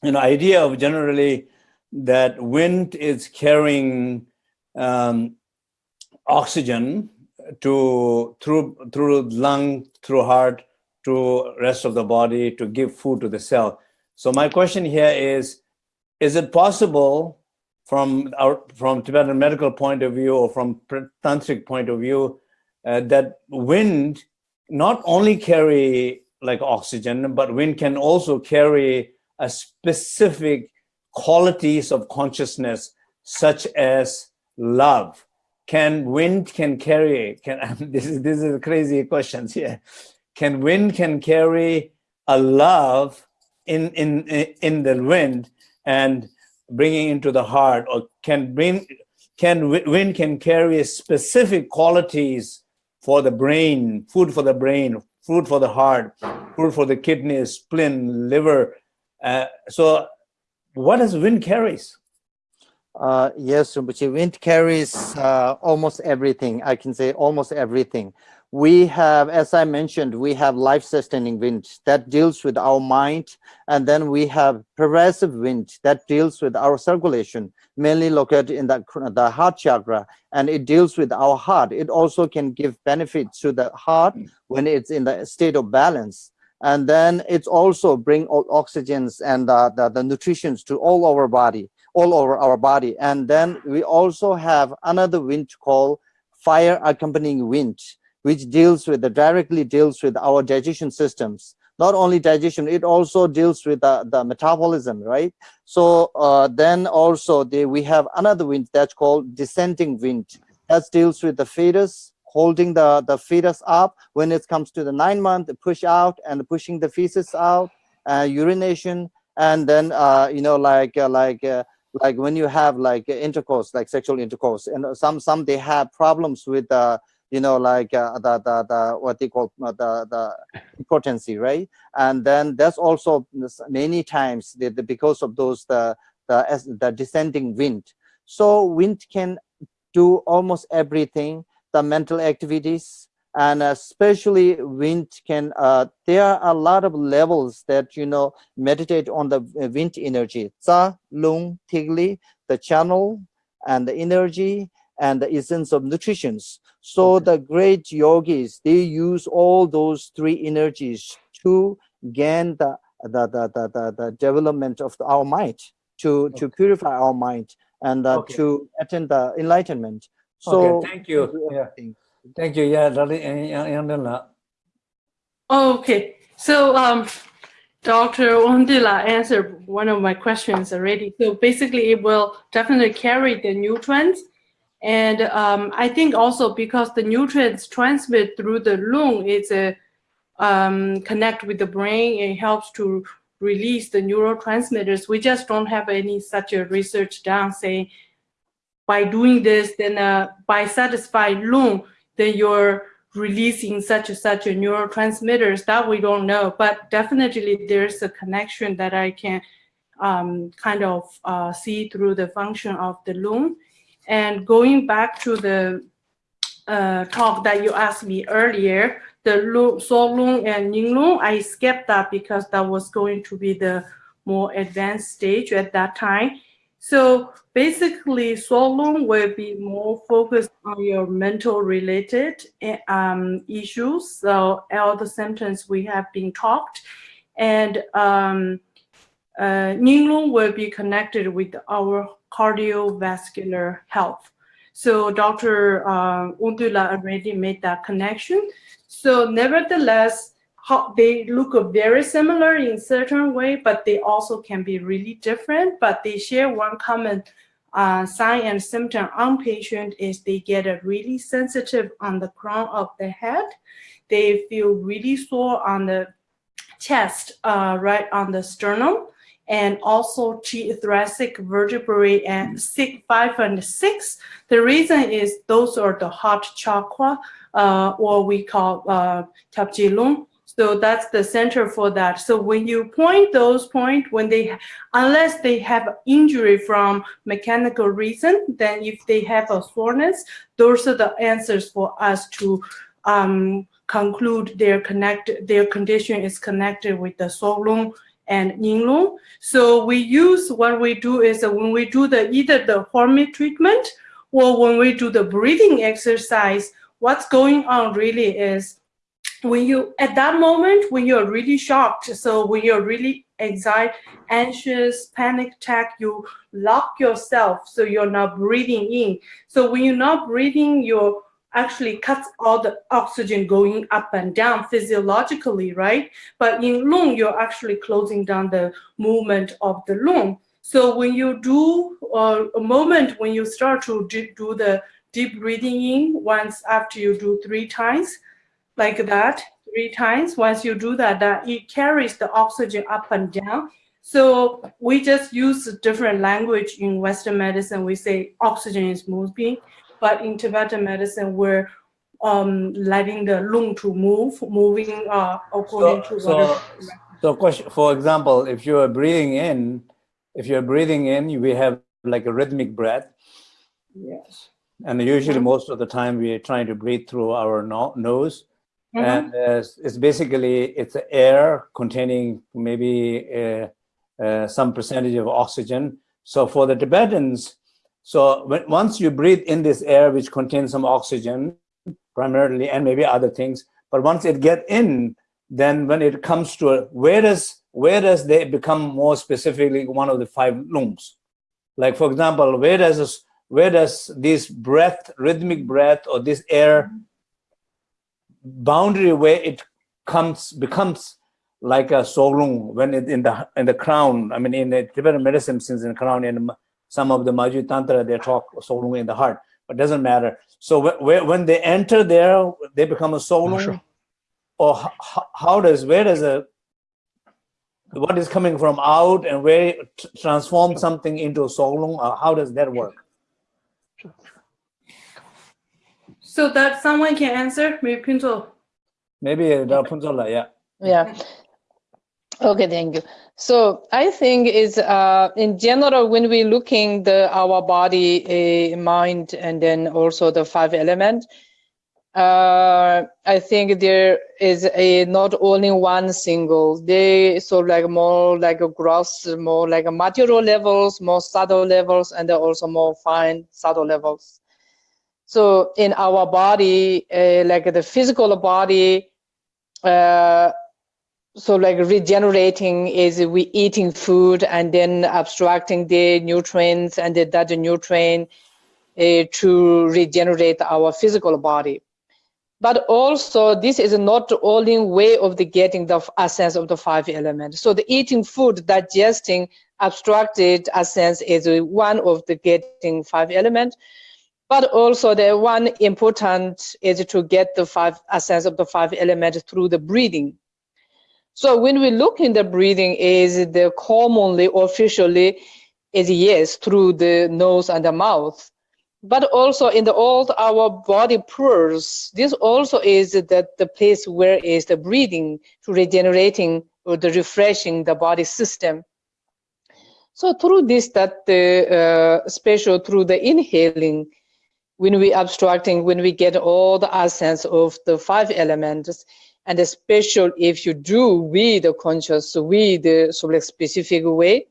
you know idea of generally that wind is carrying um, oxygen to through through lung, through heart, to rest of the body to give food to the cell. So my question here is, is it possible from our from Tibetan medical point of view or from tantric point of view uh, that wind not only carry like oxygen, but wind can also carry a specific qualities of consciousness such as love. Can wind can carry can this is this is crazy questions here can wind can carry a love in in in the wind and bringing into the heart or can bring can wind can carry specific qualities for the brain food for the brain food for the heart food for the kidneys spleen liver uh, so what does wind carries? Uh, yes, Rinpoche, wind carries uh, almost everything. I can say almost everything. We have, as I mentioned, we have life-sustaining wind that deals with our mind. And then we have pervasive wind that deals with our circulation, mainly located in the, the heart chakra. And it deals with our heart. It also can give benefits to the heart when it's in the state of balance and then it's also bring oxygens and the, the nutritions to all our body all over our body and then we also have another wind called fire accompanying wind which deals with the directly deals with our digestion systems. Not only digestion it also deals with the, the metabolism right? So uh, then also the, we have another wind that's called descending wind. That deals with the fetus holding the, the fetus up. When it comes to the nine month push out and pushing the fetus out, uh, urination, and then, uh, you know, like, uh, like, uh, like when you have like intercourse, like sexual intercourse, and some, some they have problems with, uh, you know, like uh, the, the, the, what they call uh, the, the impotency, right? And then there's also many times the, the, because of those, the, the, the descending wind. So wind can do almost everything the mental activities and especially wind can uh, there are a lot of levels that you know meditate on the wind energy Tsa, Lung, Tigli, the channel and the energy and the essence of nutritions so okay. the great yogis they use all those three energies to gain the the the the, the, the development of our mind to okay. to purify our mind and uh, okay. to attain the enlightenment so okay, thank you. Yeah. Thank you. Yeah, Okay, so um, Dr. Ondila answered one of my questions already. So basically, it will definitely carry the nutrients. And um, I think also because the nutrients transmit through the lung, it's a um, connect with the brain. It helps to release the neurotransmitters. We just don't have any such a research done saying by doing this, then uh, by satisfying lung, then you're releasing such and such a neurotransmitters that we don't know, but definitely there's a connection that I can um, kind of uh, see through the function of the lung. And going back to the uh, talk that you asked me earlier, the lung, so lung and ning lung, I skipped that because that was going to be the more advanced stage at that time. So basically, Solung will be more focused on your mental related eh, um, issues. So all the symptoms we have been talked, and um, uh, Ninglong will be connected with our cardiovascular health. So Dr. Uh, Undula already made that connection. So nevertheless, how they look very similar in certain way, but they also can be really different, but they share one common uh, sign and symptom on patient is they get a really sensitive on the crown of the head. They feel really sore on the chest, uh, right on the sternum, and also thoracic vertebrae and six, five and six. The reason is those are the heart chakra, uh, or we call uh, Tapjilung. So that's the center for that. So when you point those point, when they, unless they have injury from mechanical reason, then if they have a soreness, those are the answers for us to um, conclude their connect, their condition is connected with the Solung and Ninglung. So we use, what we do is when we do the either the hormone treatment or when we do the breathing exercise, what's going on really is when you at that moment when you're really shocked so when you're really anxiety anxious panic attack you lock yourself so you're not breathing in so when you're not breathing you're actually cuts all the oxygen going up and down physiologically right but in lung you're actually closing down the movement of the lung so when you do uh, a moment when you start to do the deep breathing in once after you do three times like that three times. Once you do that, that it carries the oxygen up and down. So we just use different language in Western medicine. We say oxygen is moving, but in Tibetan medicine, we're um, letting the lung to move, moving uh, according so, to so, so question, for example, if you're breathing in, if you're breathing in, we have like a rhythmic breath. Yes. And usually most of the time we're trying to breathe through our no nose. Mm -hmm. And uh, it's basically, it's air containing maybe uh, uh, some percentage of oxygen. So for the Tibetans, so when, once you breathe in this air, which contains some oxygen primarily, and maybe other things, but once it get in, then when it comes to where does where does they become more specifically one of the five lungs? Like for example, where does this, where does this breath, rhythmic breath, or this air boundary where it comes becomes like a solung when it in the in the crown. I mean, in the Tibetan medicine, since in the crown, in some of the Majui Tantra, they talk solung in the heart, but doesn't matter. So when, when they enter there, they become a solung, sure. or how, how does where does a what is coming from out and where transform something into a solung? Or how does that work? So that someone can answer, maybe Punzo. Maybe uh, the Punzola, yeah. Yeah. Okay, thank you. So I think is uh, in general when we looking the our body, uh, mind, and then also the five element. Uh, I think there is a not only one single. They so like more like a gross, more like a material levels, more subtle levels, and also more fine subtle levels. So in our body, uh, like the physical body, uh, so like regenerating is we eating food and then abstracting the nutrients and the, that nutrient uh, to regenerate our physical body. But also this is not the only way of the getting the essence of the five elements. So the eating food, digesting abstracted essence is one of the getting five elements. But also the one important is to get the five essence of the five elements through the breathing. So when we look in the breathing is the commonly officially is yes through the nose and the mouth. But also in the all our body pores, this also is that the place where is the breathing to regenerating or the refreshing the body system. So through this, that the uh, special through the inhaling, when we abstracting, when we get all the essence of the five elements, and especially if you do with the conscious, with the sort specific way,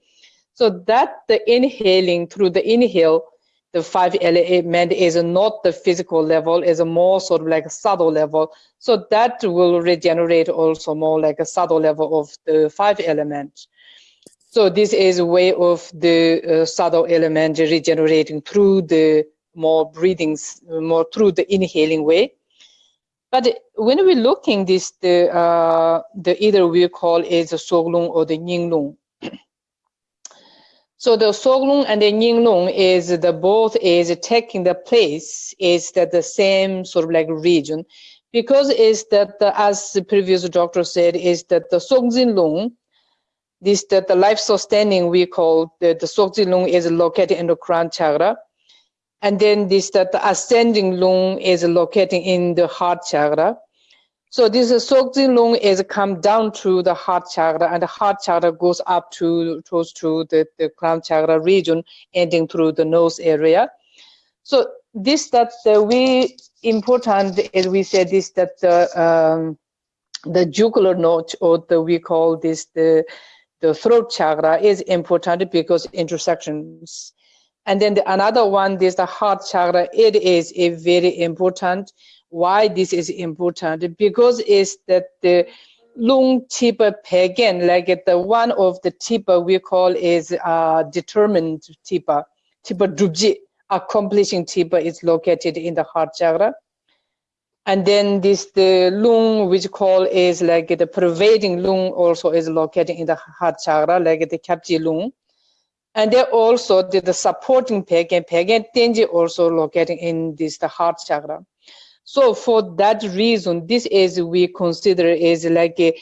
so that the inhaling through the inhale, the five element is not the physical level, is a more sort of like a subtle level. So that will regenerate also more like a subtle level of the five elements. So this is a way of the uh, subtle element regenerating through the more breathings, more through the inhaling way. But when we're looking this, the, uh, the either we call is the Soglung or the Ninglung. so the Soglung and the Ninglung is the both is taking the place is that the same sort of like region because is that the, as the previous doctor said is that the Songjinlung this that the life sustaining we call the, the Sokji is located in the crown chakra. And then this that the ascending lung is located in the heart chakra. So this Sokji lung is come down to the heart chakra and the heart chakra goes up to close to the, the crown chakra region ending through the nose area. So this that uh, we important as we said this that the um, the jugular notch or the we call this the the throat chakra is important because intersections. And then the, another one is the heart chakra. It is a very important. Why this is important? Because it's that the lung tip pagan, like the one of the tip we call is uh, determined tip, tip drubji, accomplishing tip is located in the heart chakra and then this the lung which call is like the pervading lung also is located in the heart chakra like the kapji lung and then also the, the supporting peg and tenji also located in this the heart chakra so for that reason this is we consider is like a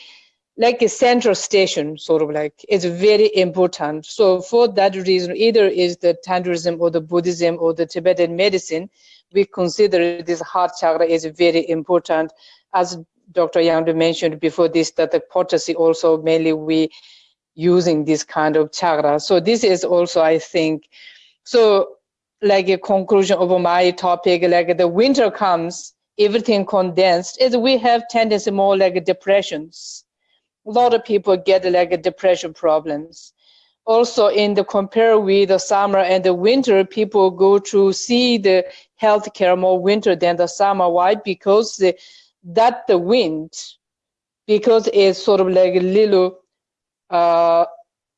like a central station sort of like it's very important so for that reason either is the tantrism or the buddhism or the tibetan medicine we consider this heart chakra is very important. As Dr. Yang mentioned before this, that the potency also mainly we using this kind of chakra. So this is also, I think, so like a conclusion of my topic, like the winter comes, everything condensed, is we have tendency more like depressions. A lot of people get like depression problems also in the compare with the summer and the winter, people go to see the healthcare more winter than the summer. Why? Because the, that the wind, because it's sort of like a little, uh,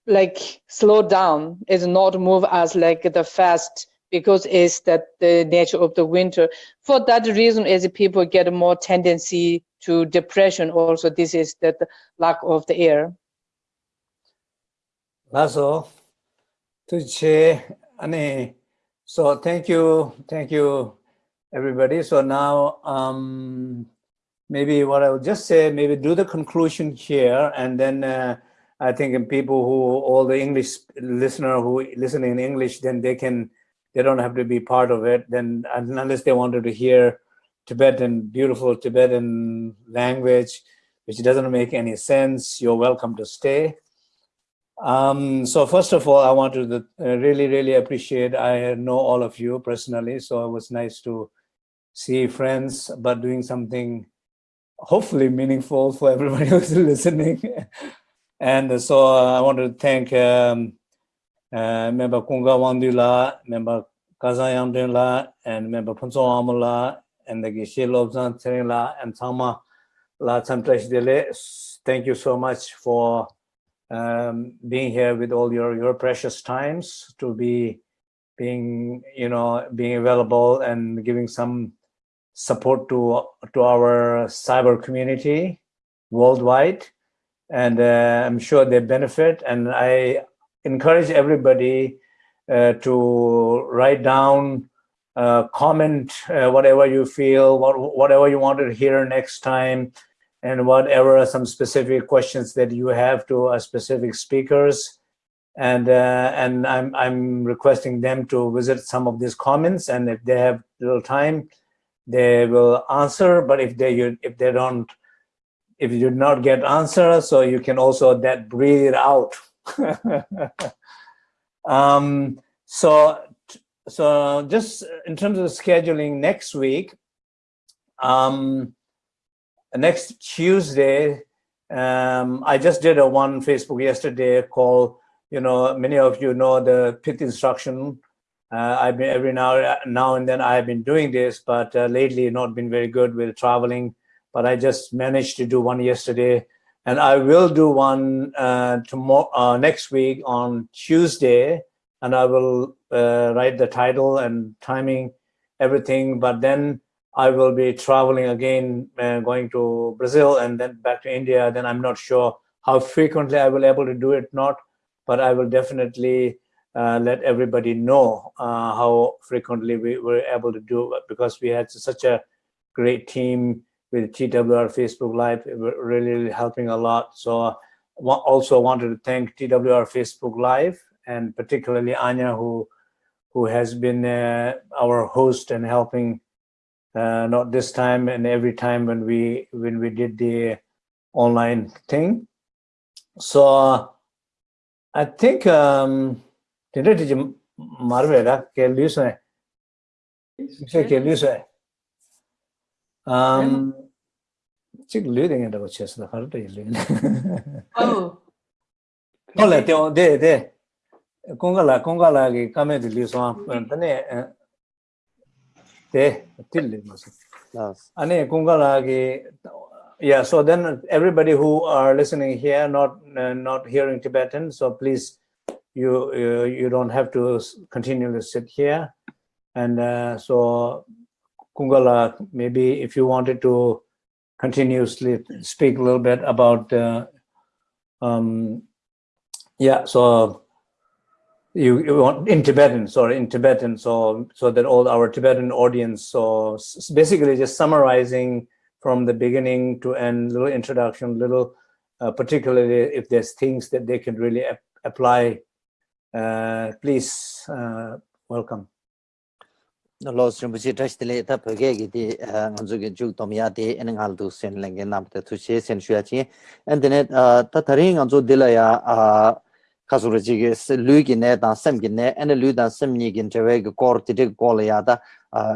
like slow down, is not move as like the fast because it's that the nature of the winter. For that reason, is people get more tendency to depression. Also, this is that lack of the air. Ani. So thank you, thank you, everybody. So now, um, maybe what I'll just say, maybe do the conclusion here, and then uh, I think in people who, all the English listener who listen in English, then they can, they don't have to be part of it. Then unless they wanted to hear Tibetan, beautiful Tibetan language, which doesn't make any sense, you're welcome to stay. Um, so first of all, I want to uh, really, really appreciate, I know all of you personally, so it was nice to see friends, but doing something hopefully meaningful for everybody who's listening. And so uh, I want to thank um, uh, member Kunga Wandula, member Dinla, and member Punso Amula, and the Geshe Lobsang and Tama La Tsamtrash Dele. Thank you so much for um, being here with all your your precious times to be being you know being available and giving some support to to our cyber community worldwide and uh, i'm sure they benefit and i encourage everybody uh, to write down uh, comment uh, whatever you feel what, whatever you want to hear next time and whatever are some specific questions that you have to specific speakers. And uh, and I'm I'm requesting them to visit some of these comments, and if they have little time, they will answer. But if they if they don't, if you did not get answer, so you can also that breathe it out. um, so so just in terms of scheduling next week, um, next Tuesday, um, I just did a one Facebook yesterday called, you know, many of you know the pith instruction. Uh, I've been every now now and then I've been doing this, but uh, lately not been very good with traveling. But I just managed to do one yesterday, and I will do one uh, tomorrow uh, next week on Tuesday, and I will uh, write the title and timing, everything. But then I will be traveling again, uh, going to Brazil and then back to India. Then I'm not sure how frequently I will able to do it, not, but I will definitely uh, let everybody know uh, how frequently we were able to do it because we had such a great team with TWR Facebook Live, really, really helping a lot. So also wanted to thank TWR Facebook Live and particularly Anya who who has been uh, our host and helping uh, not this time and every time when we when we did the online thing. So I think um did it marvera che lui sai che che lui sai um chik lyu dengen dago chesi da kharata yi lyu. Oh. Ola, teo, de, de, konga la, konga la ki kame di lyu suwa, tani, de, til lyu masu. Ani konga la ki, yeah, so then everybody who are listening here, not, uh, not hearing Tibetan, so please, you, you, you don't have to continually sit here. And uh, so, Kungala, maybe if you wanted to continuously speak a little bit about uh, um yeah so you, you want in Tibetan, sorry, in Tibetan, so so that all our Tibetan audience, so basically just summarizing from the beginning to end, little introduction, little, uh, particularly if there's things that they can really ap- apply. Uh, please, uh, welcome. los rinpoche dhashtile ta pyoge ki di nganzu ki juk tomya di ene ngal du sen lenge namta tu she sen shuya chi and then ta thari nganzu dila ya kasu rachi ki lu ki ne dan sem ki ne ene lu dan sem ni ki chewe ki kor titik kol ya ta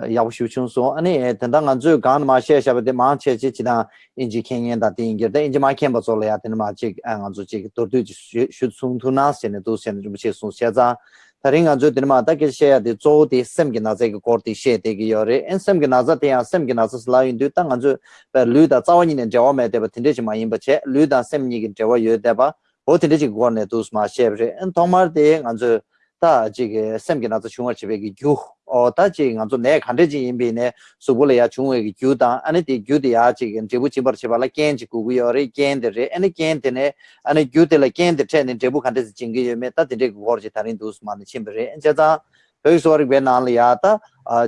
yaw shu chung so ane tanda nganzu gaan ma she shaba di maa che chi chidang inji kengen da di ingir da inji maa kenpa zo la ya tena maa chi nganzu chi tordu chi shud sung tu naa sen du sen rinpoche sung xia zaa Tari nga zo dhirima da kil sheya di zo di sem ki naza ki kor di she di ki yore. En sem ki naza di ya sem ki naza sila yin du ta nga zo pa lu da cawa nyi jawa me deba tinte chi ma yin pa che, lu da sem nyi ki jawa yo deba, o tinte chi kor ne dus ma she En thongmar di nga zo ta ji ki sem ki naza shungar chi pe ki gyuh 어 다지 가서 내 간데지 임비네. 수불이야 중외기 규다 아니 디 규디야 지금 제부 지버 제발라 겐지 구구여리 겐데레 아니 겐데네. 아니 규데라 겐데 텐데 제부 간데지 징기여메. 따데 거르지 다른 두스만 침베레 엔자다 여기서 베나리아타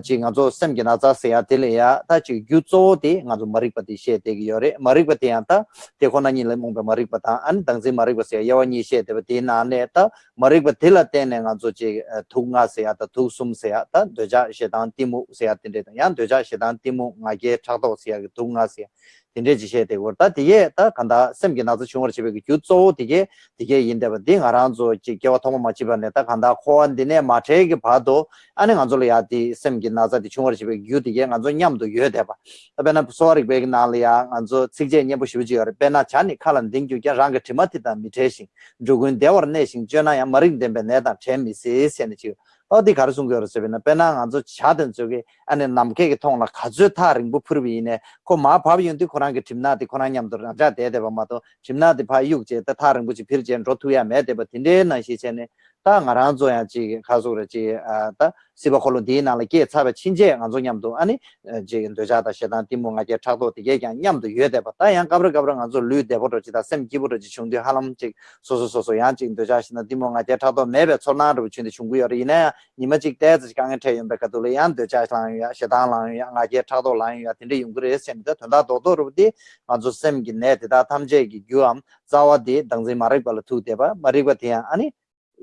chi nga zo sem ge na za se ya tele ya ta chi gyu zo de nga zo marik pati she te gi yore marik pati ya ta te ko na ni le mong ba marik pata an dang je marik se ya wa ni she te te na ne ta marik pati la te ne nga zo chi thu nga se ya ta thu sum se ya ta de ja she dan ti mu se ya tin de ya de ja she dan ti mu nga ge cha do se ya thu nga se 딘데 지셰데 거다 디게 다 간다 셈게 나서 중얼 집에 그 규조 디게 디게 인데바 디 가란조 지 개와 토마 마치바네 다 간다 코안디네 마체게 봐도 아니 간조로 야디 ya di sem gi na za di chung ro chi be gyu di ge nga zo nyam do yue de ba ta be na so ri be na le ya nga zo sik je nye bu shi bu ji yor be na cha ni kha lan ding gyu ge rang ge timati da mi te sing ju gun de war ne sing je na ya ma ring de be ne da che mi se se ne chi 어디 가르sun 거 열었어요. 배나 아주 차든 쪽에 안에 남게게 통나 가주 타링 부프르비네 고마 바비윤디 코랑게 팀나디 코랑냠들 자 대대 봐마도 팀나디 바 육제 다 타링 부지 필전 로투야 매대 버 딘데 나시체네 다 나란조야 지 가족으로 지아다 시바콜로 디나라 게 차베 친제 안조냠도 아니 지금 되자다 시단 디몽아게 차도 되게 그냥 냠도 유에대 봤다 양 가브르 가브르 안조 류데 버터 지다 샘 기브르 지 중대 하람 지 소소소소 양 지금 되자시나 디몽아게 차도 매베 소나르 붙인데 중국여리 이나 니마직 대지 강에 태연베 가도로 양 되자시랑야 시단랑야 아게 차도 라인야 딘데 용그레 샘다 던다 도도르디 안조 샘기 내다 탐제기 규암 자와디 당제 마르발투 데바 마리바티야 아니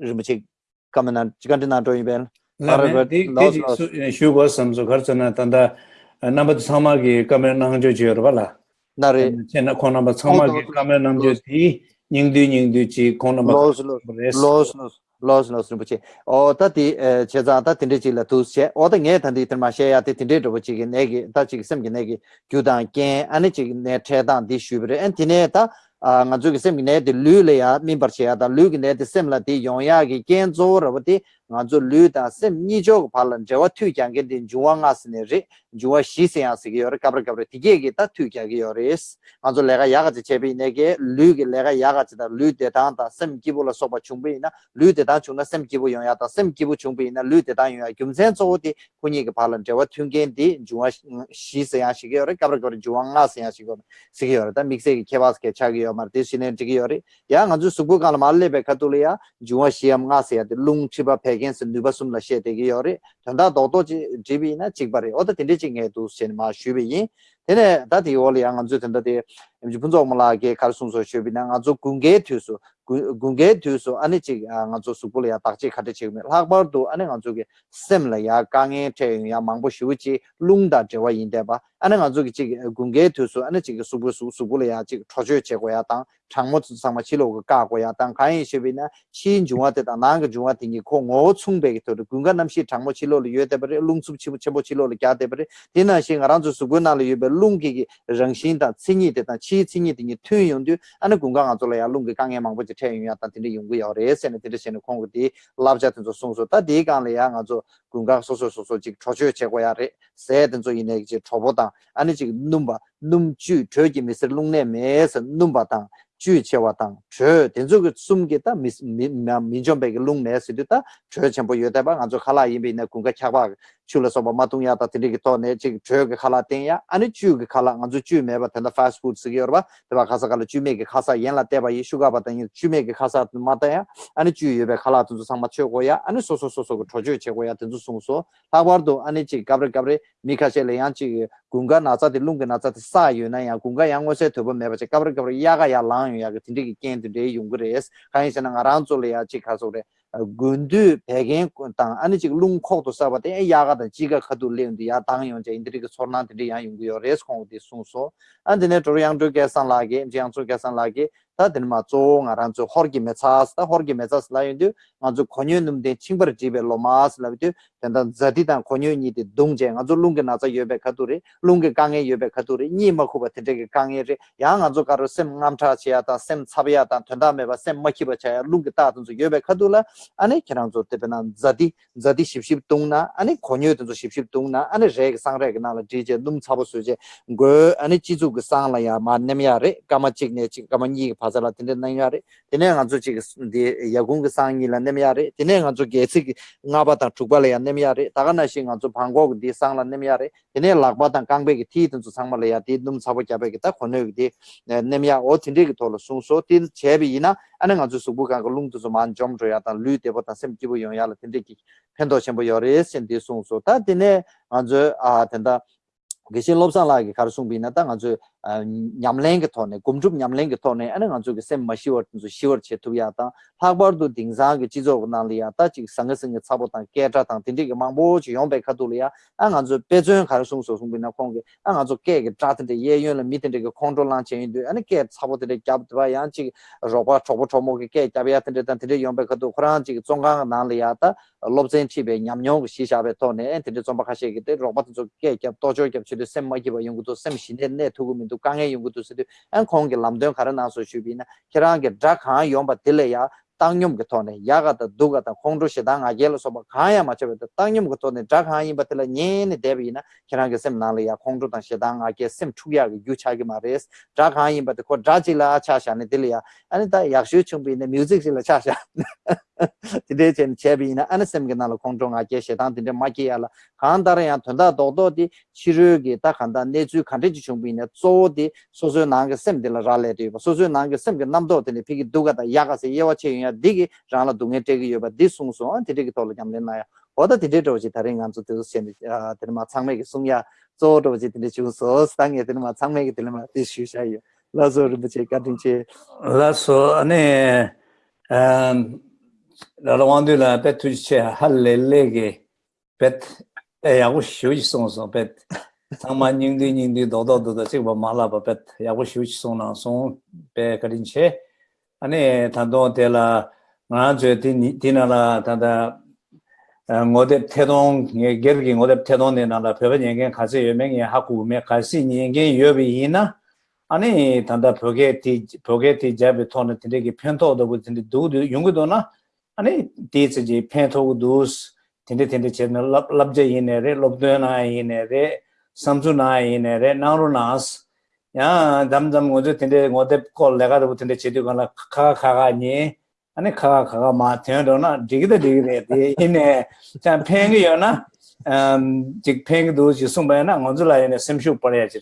rimchi kamana chikanti nato ibel shugo samso kharchana tanda eh, namba tsama ki kamera nangjo jiyor bala. Nare eh, chena ko namba tsama ki kamera nangjo ti nyingdu nyingdu chi ko namba los los los los rimchi o ta ti eh, cheza ta tinde chi la tu che. O ta nge tandi tin ma she ya ti tinde do chi ne gi ta chi sem gi ne gi. Gyu dan ken ani chi ne che dan di shu bre en ti ne ta nga zu ki sem ki ne di lu le ya mimbar che ya da lu ki ne di sem la di yong ya ki ken zo ra di nga zo lu da sem ni jo pa lan je wa thu kyang ge din juwa nga sne re juwa shi se ya se ge yor kabra kabra ti ge ge ta thu kya ge yor es. Nga zo le ga ya ga che bi ne ge lu ge le ga ya ga da lu de ta ta sem ki bo la so ba chung bi na lu de ta chung na sem ki bo yong ya ta sem ki bo chung bi na lu de ta yong ya gyum sen zo de ku ni ge pa lan je wa thu ge di juwa shi mm, se ya se ge yor kabra kabra juwa nga se ya se ge se ge yor ta mix ge ke bas ke cha ge yor mar de shi ne ge yor ya nga zo su gu ka la ma le be ka tu le ya juwa shi am nga se ya de lung chi ba pe against nuba sum la she de gi yore tanda do do ji bi na chig bare o da tin de chig nge du sen ma shu bi yin Tene dati wali ya nganzu tanda di mji punzo mla ge kar sumso shobi na nganzu gunge tuyosu, gunge tuyosu ane chik ah, nganzu sukula ya takchi khati chikme. Lakbar tu ane nganzu ge semla ya kange chayung ya mangbo shivu chi lungda chewa yinde ba. Ane nganzu ge chik eh, gunge tuyosu ane chik sukula ya chik chocho che goya tang, changmo tsangma chilo go ka goya tang, kange shobi na shiin jungwa teta nanga jungwa tingi ko ngo tsungbe ki todo. Gunga namshi changmo chilo lo yue debari, lungsub chebo chilo lo kya debari. Tena shi ngaranzu sukula lo yube lungi gi rangshin da tsingi de da chi tsingi de ni tyu yong du ana gunga ga zola ya lungi kang ye mang bo ji che yong ya tan tin de yong gu ya re sen de de sen kong gu di lab ja ten zo song zo ta de ga le ya ga zo gunga so so so so ji cho cho che go ya re se den zo ine ji cho bo da ani ji num ba num chu cho ji mi se lung ne me se num ba da 주의 제와 땅 된적 숨겠다 민정백이 롱내스도 다 전부 여대방 아주 칼라 이미네 군가 차바 줄어서 뭐 마통야다 들리기 또네 지 저게 칼라 땡야? 아니 주게 칼라. 아주 주 매바 된다. 파스트푸드 쓰기 여봐. 대바 가서 칼라. 주메게 가서 연라 대바 예수가 받다니 주메게 가서 마다야? 아니 주 예배 칼라. 두 상마 최고야? 아니 소소소소 저주 최고야. 된주 송소. 하버도 아니 지 가브레 가브레 미카셀 양치 군가 나자데 룽게 나자데 사유나야. 군가 양고세 더버 메바체 까브르 까브르 야가 야 라유 야가 딘디기 켄드데 용그레스. 카이스나 아란졸레야 치카소레. 군두 배경 땅 아니 지금 룽콕도 사바데 야가다 지가 카도 레운데 야 당용제 인드리가 소나들이 야 용고요 레스콩디 송소 안데네 도량도 계산라게 지양조 계산라게 다들마 쫑 아란조 허르기 메차스다 허르기 메차스 라인데 아주 권유님데 칭버 집에 로마스 라비데 단다 자디단 권유니데 동제 아주 룽게 나자 예베 카도리 룽게 강에 예베 카도리 니마코 바테게 강에제 양 아주 가르 셈 남차치야다 셈 차비야다 된다메바 셈 마키바차야 룽게 따든지 예베 카도라 아니 그냥 저 때나 자디 자디 십십 동나 아니 권유도 십십 동나 아니 제 상래가 나라 제제 놈 잡으수제 그 아니 지주 그 상라야 만념야레 까마직네 지 까마니 바자라 된데 나야레 되네 아주 지 야공 그 상이라 냄야레 되네 아주 게스 나바다 죽발야 냄야레 다가나시 아주 방고 디 상라 냄야레 되네 락바다 강베기 티든 저 상말야 디놈 잡으자베기 다 권유기 냄야 어딘데 돌로 송소 딘 제비이나 아니 가지고 수부 간 걸롱도 좀 안점 줘야 다 류대보 다 셈기보 영야라 근데 기 팬도 셈보 여래 셈디 송소 다 되네 아주 아 된다 게신 롭상 라기 가르송 비나다 아주 nyamleng ge thone gumjup nyamleng ge thone ana nga ge sem mashi wor tsu shiwor che tu ya ta phagbar du dingza ge chizo na li ya ta chi sang sang ge chabo ta ke ta ta tin ge mang bo chi yong be kha du li ya ana nga pe zön khar sung so sung na kong ge ana ge ke ge ta de ye yön le mi de ge control lan che du ana ke chabo de kya ba ya chi ro ba chobo chomo ge ke kya ba ta de ta de yong be kha du khran chi zong ga na li ya ta lob zen chi be nyam nyong shi sha be thone en de zong ba kha she ge de ro ba ge ke kya to jo ge chi de sem ma ge ba yong gu to sem shin de ne thu gu 임도 강에 연구도 쓰디 안 공게 람던 가라 나서 주비나 계란게 작한 용바 딜래야 땅념 같은데 야가다 두가다 공도시 당 아겔로서 뭐 가야 맞춰도 땅념 같은데 작한 임바텔라 녜네 대비나 계란게 셈 나래야 공도 당 시당 아게 셈 투야게 유차게 말레스 작한 임바데 코 자질라 차샤네 딜이야 아니 다 약슈 춤비네 뮤직실라 차샤 tide chen chebi ina anasem ge nalo kongzhong a ge shetan tinde maki ya la. Khandara ya tunda dodo di chiru ge ta khanda ne nezu khande ji chung bi ne zo di sozo nang ge sem de la rale de ba sozo nang ge sem ge nam do de ne phigi duga da ya ga se yewa che ya di ge ra la dung te ge yo ba di sung so an tide ge to la jam le na ya. Oda tide do ji thare ngam zo de sen de ma chang me ge sung ya. Zo do ji de chu so stang ye de ma chang me ge de ma di shu sha yo la zo ru che ka din che la so ane 라라완들라 베투체 할렐레게 벳 야고 쉬우지 송송 벳 상만 닝디 닝디 도도도도 지금 말라바 벳 야고 쉬우지 송나 송베 그린체 안에 단도 데라 나저 디나라 단다 ngode 태동 예 gergi ngode 태동에 나라 벽에 연계 가서 여명이 하고 우메 갈수 있는 연계 여비 있나 아니 단다 벽에 디 벽에 디 잡에 토는 되게 편토도 붙는데 두두 용거도나 아니 디지 편토도 텐데 텐데 제는 랍제 이네레 롭드나 이네레 삼주나 이네레 나로나스 야 담담 고저 텐데 고데 콜 내가 붙는데 제대로 가나 카카가니 아니 카카가 마 텐도나 디기데 디기데 이네 자 팽이요나 음직 팽도 지송바나 원줄라이네 셈쇼 버려야지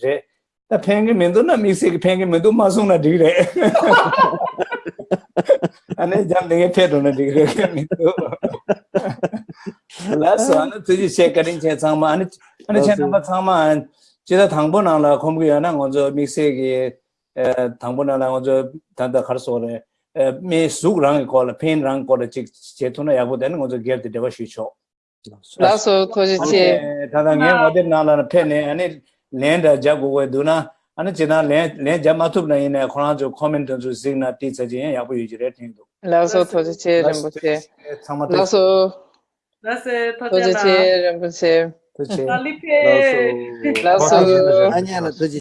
다 팽게 멘도나 미세 팽게 멘도 마송나 디그레. 아니 잠 내게 페도나 디그레. 라서 안 뜨지 체크링 제 상마. 아니 아니 제 넘버 상마. 제가 당보나라 공부야나 먼저 미세게 당보나라 먼저 단다 가르소래. 미 수그랑 콜 펜랑 콜 제토나 야고 되는 먼저 게르데 데바 쉬쇼 라서 토지체 다당에 모델 나라는 펜에. 아니 len da ja go we du na ane chena len len ja ma thup na ine khona jo comment jo sig na ti chaji ya bu yu re thing do la so tho ji che ram bu che la so la se tho ji che ram bu che la so la so anya la tho ji